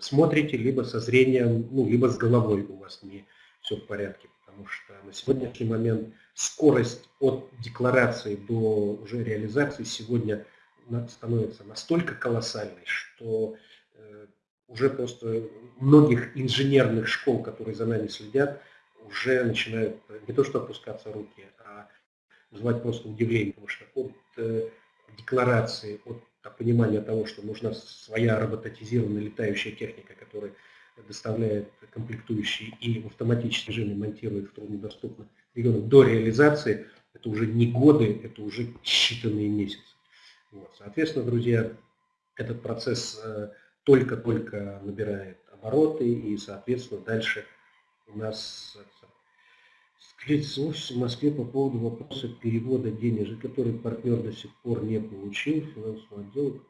смотрите, либо со зрением, ну, либо с головой у вас не все в порядке. Потому что на сегодняшний момент скорость от декларации до уже реализации сегодня становится настолько колоссальной, что э, уже просто многих инженерных школ, которые за нами следят, уже начинают не то что опускаться руки, а вызывать просто удивление, потому что от э, декларации, от понимания того, что нужна своя роботизированная летающая техника, которая доставляет комплектующие и в автоматическом режиме монтирует в труднодоступных регионах до реализации, это уже не годы, это уже считанные месяцы. Вот. Соответственно, друзья, этот процесс э, только-только набирает обороты и, соответственно, дальше у нас офис в Москве по поводу вопроса перевода денежек, который партнер до сих пор не получил, финансовый отдел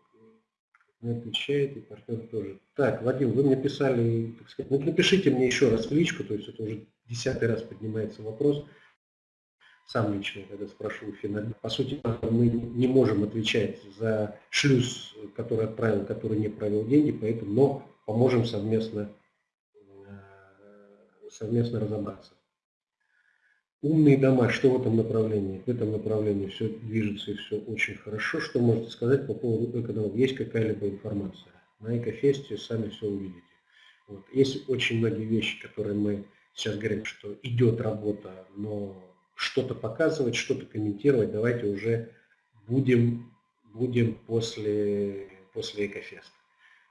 не отвечает, и партнер тоже. Так, Вадим, вы мне писали, так сказать, ну напишите мне еще раз в личку, то есть это уже десятый раз поднимается вопрос, сам лично, когда спрошу финально. По сути, мы не можем отвечать за шлюз, который отправил, который не провел деньги, поэтому, но поможем совместно, э, совместно разобраться. Умные дома, что в этом направлении? В этом направлении все движется и все очень хорошо. Что можете сказать по поводу экодомов? Есть какая-либо информация? На Экофесте сами все увидите. Вот. Есть очень многие вещи, которые мы сейчас говорим, что идет работа, но что-то показывать, что-то комментировать, давайте уже будем, будем после, после Экофеста.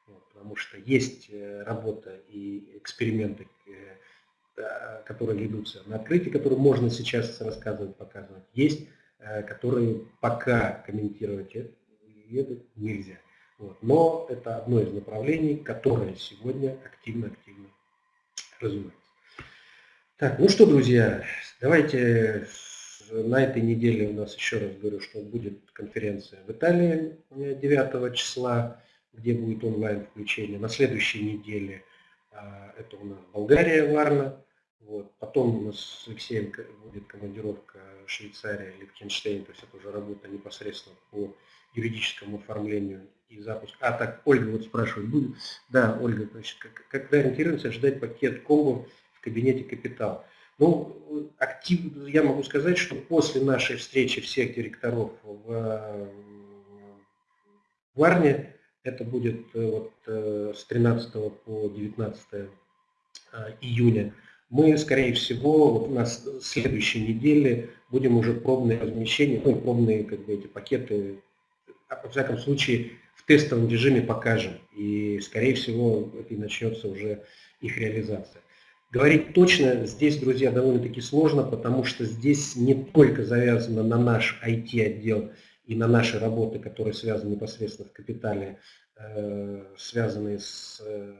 Вот, потому что есть э, работа и эксперименты, э, которые ведутся на открытии, которые можно сейчас рассказывать, показывать, есть, э, которые пока комментировать это, нельзя. Вот. Но это одно из направлений, которое сегодня активно-активно развивается. Так, ну что, друзья, давайте на этой неделе у нас еще раз говорю, что будет конференция в Италии 9 числа, где будет онлайн включение. На следующей неделе а, это у нас Болгария, Варна. Вот. Потом у нас с Алексеем будет командировка Швейцария, Лихтенштейн, то есть это уже работа непосредственно по юридическому оформлению и запуску. А так, Ольга вот спрашивает, будет? Да, Ольга, значит, когда ориентируемся ожидать пакет комбо кабинете Капитал? Ну, актив, я могу сказать, что после нашей встречи всех директоров в, в Варне, это будет э, вот, э, с 13 по 19 э, июня, мы, скорее всего, вот у нас следующей неделе будем уже пробные размещения, ну, пробные как бы, эти пакеты, а, во всяком случае, в тестовом режиме покажем. И, скорее всего, это и начнется уже их реализация. Говорить точно здесь, друзья, довольно-таки сложно, потому что здесь не только завязано на наш IT-отдел и на наши работы, которые связаны непосредственно в капитале, э, связанные с э,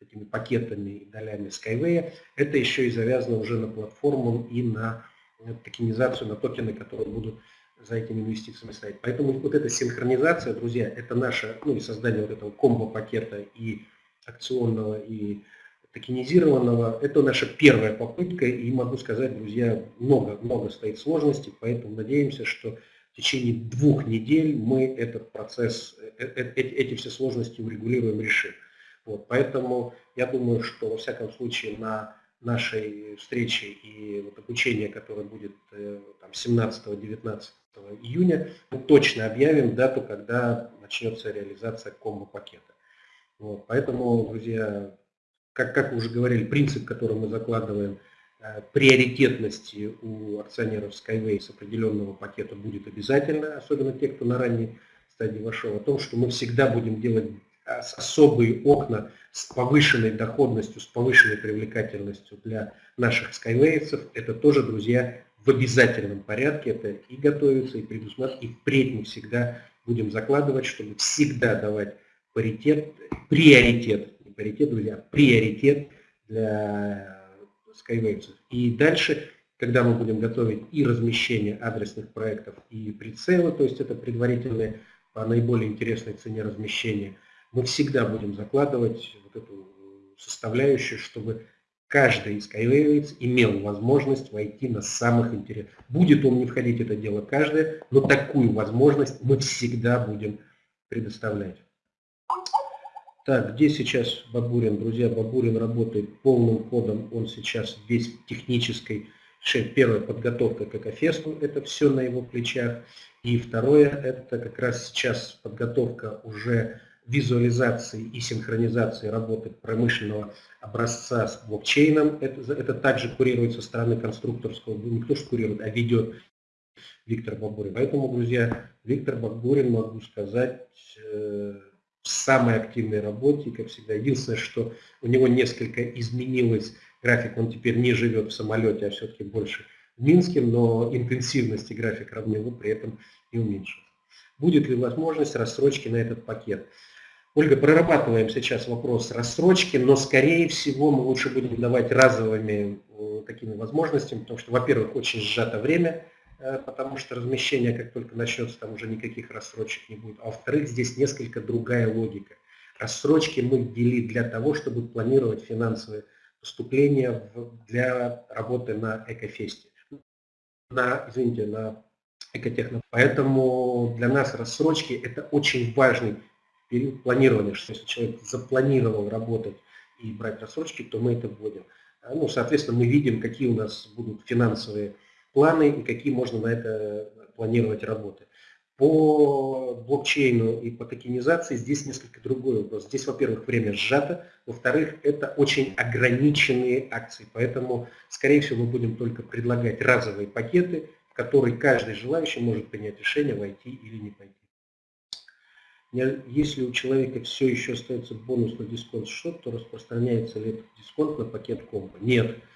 этими пакетами и долями Skyway, это еще и завязано уже на платформу и на токенизацию, на токены, которые будут за этими инвестициями стоять. Поэтому вот эта синхронизация, друзья, это наше, ну и создание вот этого комбо-пакета и акционного, и токенизированного, это наша первая попытка, и могу сказать, друзья, много-много стоит сложностей, поэтому надеемся, что в течение двух недель мы этот процесс, э, э, эти все сложности урегулируем, решим. Вот, поэтому я думаю, что во всяком случае на нашей встрече и вот обучение, которое будет 17-19 э, июня, мы точно объявим дату, когда начнется реализация комбо-пакета. Вот, поэтому, друзья, как, как уже говорили, принцип, который мы закладываем, э, приоритетности у акционеров Skyway с определенного пакета будет обязательно, особенно те, кто на ранней стадии вошел, о том, что мы всегда будем делать особые окна с повышенной доходностью, с повышенной привлекательностью для наших скайвейцев. Это тоже, друзья, в обязательном порядке. Это и готовится, и предусмотрено, и впредь мы всегда будем закладывать, чтобы всегда давать паритет, приоритет, паритет, друзья, приоритет для скайвейцев. И дальше, когда мы будем готовить и размещение адресных проектов, и прицелы, то есть это предварительные по наиболее интересной цене размещения – мы всегда будем закладывать вот эту составляющую, чтобы каждый Skyway имел возможность войти на самых интересных. Будет он не входить, это дело каждое, но такую возможность мы всегда будем предоставлять. Так, где сейчас Бабурин? Друзья, Бабурин работает полным ходом, он сейчас весь в технической Первая подготовка к ЭКОФЕСТу, это все на его плечах. И второе, это как раз сейчас подготовка уже визуализации и синхронизации работы промышленного образца с блокчейном. Это, это также курируется со стороны конструкторского, не кто что курирует, а ведет Виктор Бабурин. Поэтому, друзья, Виктор Бабурин, могу сказать, э, в самой активной работе, как всегда. Единственное, что у него несколько изменилось график, он теперь не живет в самолете, а все-таки больше в Минске, но интенсивность и график равнины при этом не уменьшилась. Будет ли возможность рассрочки на этот пакет? Ольга, прорабатываем сейчас вопрос рассрочки, но скорее всего мы лучше будем давать разовыми э, такими возможностями, потому что, во-первых, очень сжато время, потому что размещение, как только начнется, там уже никаких рассрочек не будет. А во-вторых, здесь несколько другая логика. Рассрочки мы ввели для того, чтобы планировать финансовые поступления для работы на Экофесте, на, извините, на Экотехно. Поэтому для нас рассрочки это очень важный период планирования, что если человек запланировал работать и брать рассрочки, то мы это вводим. Ну, соответственно, мы видим, какие у нас будут финансовые планы и какие можно на это планировать работы. По блокчейну и по токенизации здесь несколько другой вопрос. Здесь, во-первых, время сжато, во-вторых, это очень ограниченные акции, поэтому, скорее всего, мы будем только предлагать разовые пакеты, в которые каждый желающий может принять решение, войти или не пойти. Если у человека все еще остается бонус на дисконт счет, то распространяется ли этот дисконт на пакет комбо? Нет. Э,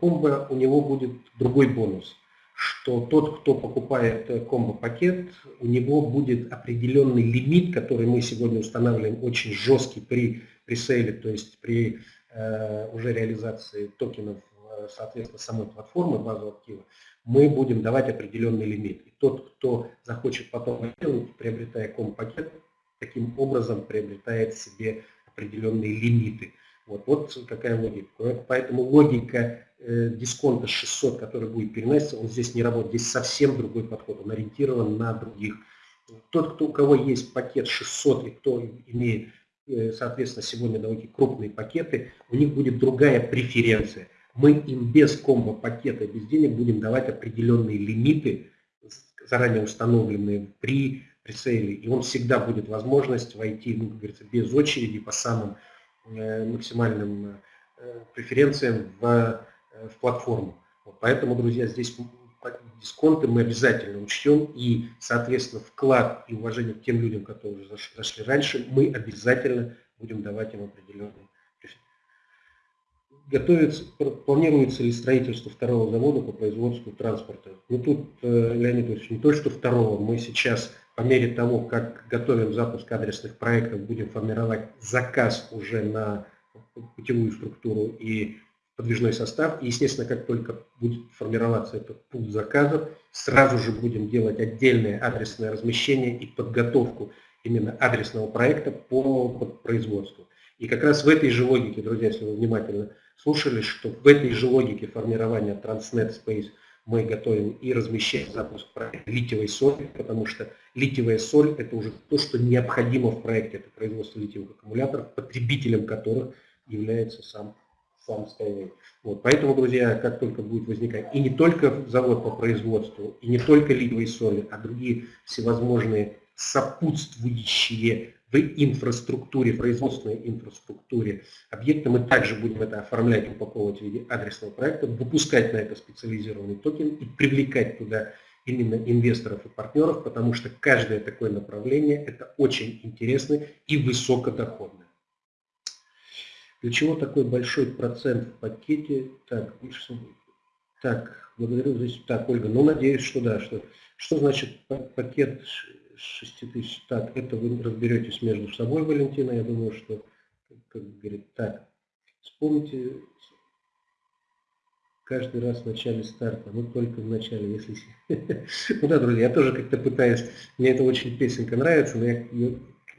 комбо у него будет другой бонус, что тот, кто покупает э, комбо-пакет, у него будет определенный лимит, который мы сегодня устанавливаем очень жесткий при пресейле, то есть при э, уже реализации токенов, э, соответственно, самой платформы, базу актива, мы будем давать определенный лимит. И тот, кто захочет потом приобретая комбо-пакет, таким образом приобретает себе определенные лимиты. Вот, вот какая логика. Поэтому логика э, дисконта 600, который будет переноситься, он здесь не работает. Здесь совсем другой подход, он ориентирован на других. Тот, кто, у кого есть пакет 600 и кто имеет, э, соответственно, сегодня довольно крупные пакеты, у них будет другая преференция. Мы им без комбо-пакета, без денег будем давать определенные лимиты, заранее установленные при прицеле, и он всегда будет возможность войти, ну, как говорится, без очереди по самым максимальным э, преференциям в, э, в платформу. Вот поэтому, друзья, здесь дисконты мы обязательно учтем, и, соответственно, вклад и уважение к тем людям, которые зашли раньше, мы обязательно будем давать им определенные готовится, планируется ли строительство второго завода по производству транспорта? Ну тут, Леонид Ильич, не то, что второго, мы сейчас по мере того, как готовим запуск адресных проектов, будем формировать заказ уже на путевую структуру и подвижной состав. И, естественно, как только будет формироваться этот пул заказов, сразу же будем делать отдельное адресное размещение и подготовку именно адресного проекта по производству. И как раз в этой же логике, друзья, если вы внимательно слушали, что в этой же логике формирования Transnet Space – мы готовим и размещаем запуск проекта литиевой соли, потому что литиевая соль – это уже то, что необходимо в проекте. Это производство литиевых аккумуляторов, потребителем которых является сам, сам Skyway. Вот, поэтому, друзья, как только будет возникать, и не только завод по производству, и не только литиевой соли, а другие всевозможные сопутствующие в инфраструктуре, производственной инфраструктуре объекта. Мы также будем это оформлять, упаковывать в виде адресного проекта, выпускать на это специализированный токен и привлекать туда именно инвесторов и партнеров, потому что каждое такое направление это очень интересно и высокодоходно. Для чего такой большой процент в пакете? Так, так благодарю за Так, Ольга, ну надеюсь, что да. Что, что значит пакет 6 тысяч. Так, это вы разберетесь между собой, Валентина. Я думаю, что, как говорит, так, вспомните каждый раз в начале старта, ну только в начале, если... ну да, друзья, я тоже как-то пытаюсь, мне эта очень песенка нравится, но я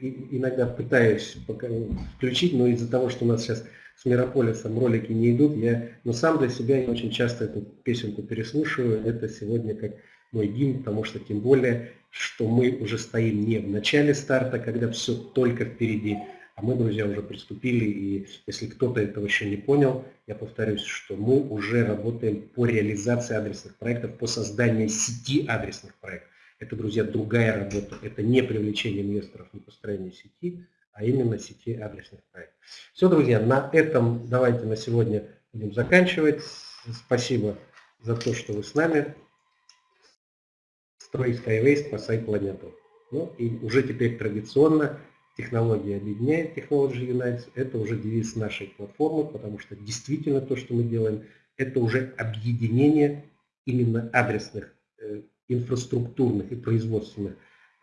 иногда пытаюсь пока включить, но из-за того, что у нас сейчас с Мирополисом ролики не идут, я, но сам для себя я очень часто эту песенку переслушиваю, это сегодня как мой гимн, потому что тем более что мы уже стоим не в начале старта, когда все только впереди, а мы, друзья, уже приступили, и если кто-то этого еще не понял, я повторюсь, что мы уже работаем по реализации адресных проектов, по созданию сети адресных проектов. Это, друзья, другая работа. Это не привлечение инвесторов, не построение сети, а именно сети адресных проектов. Все, друзья, на этом давайте на сегодня будем заканчивать. Спасибо за то, что вы с нами. Строй Skyway, спасай планету. Ну и уже теперь традиционно технология объединяет Technology Unites. Это уже девиз нашей платформы, потому что действительно то, что мы делаем, это уже объединение именно адресных, э, инфраструктурных и производственных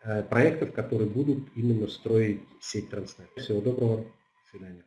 э, проектов, которые будут именно строить сеть Транснет. Всего доброго. До свидания.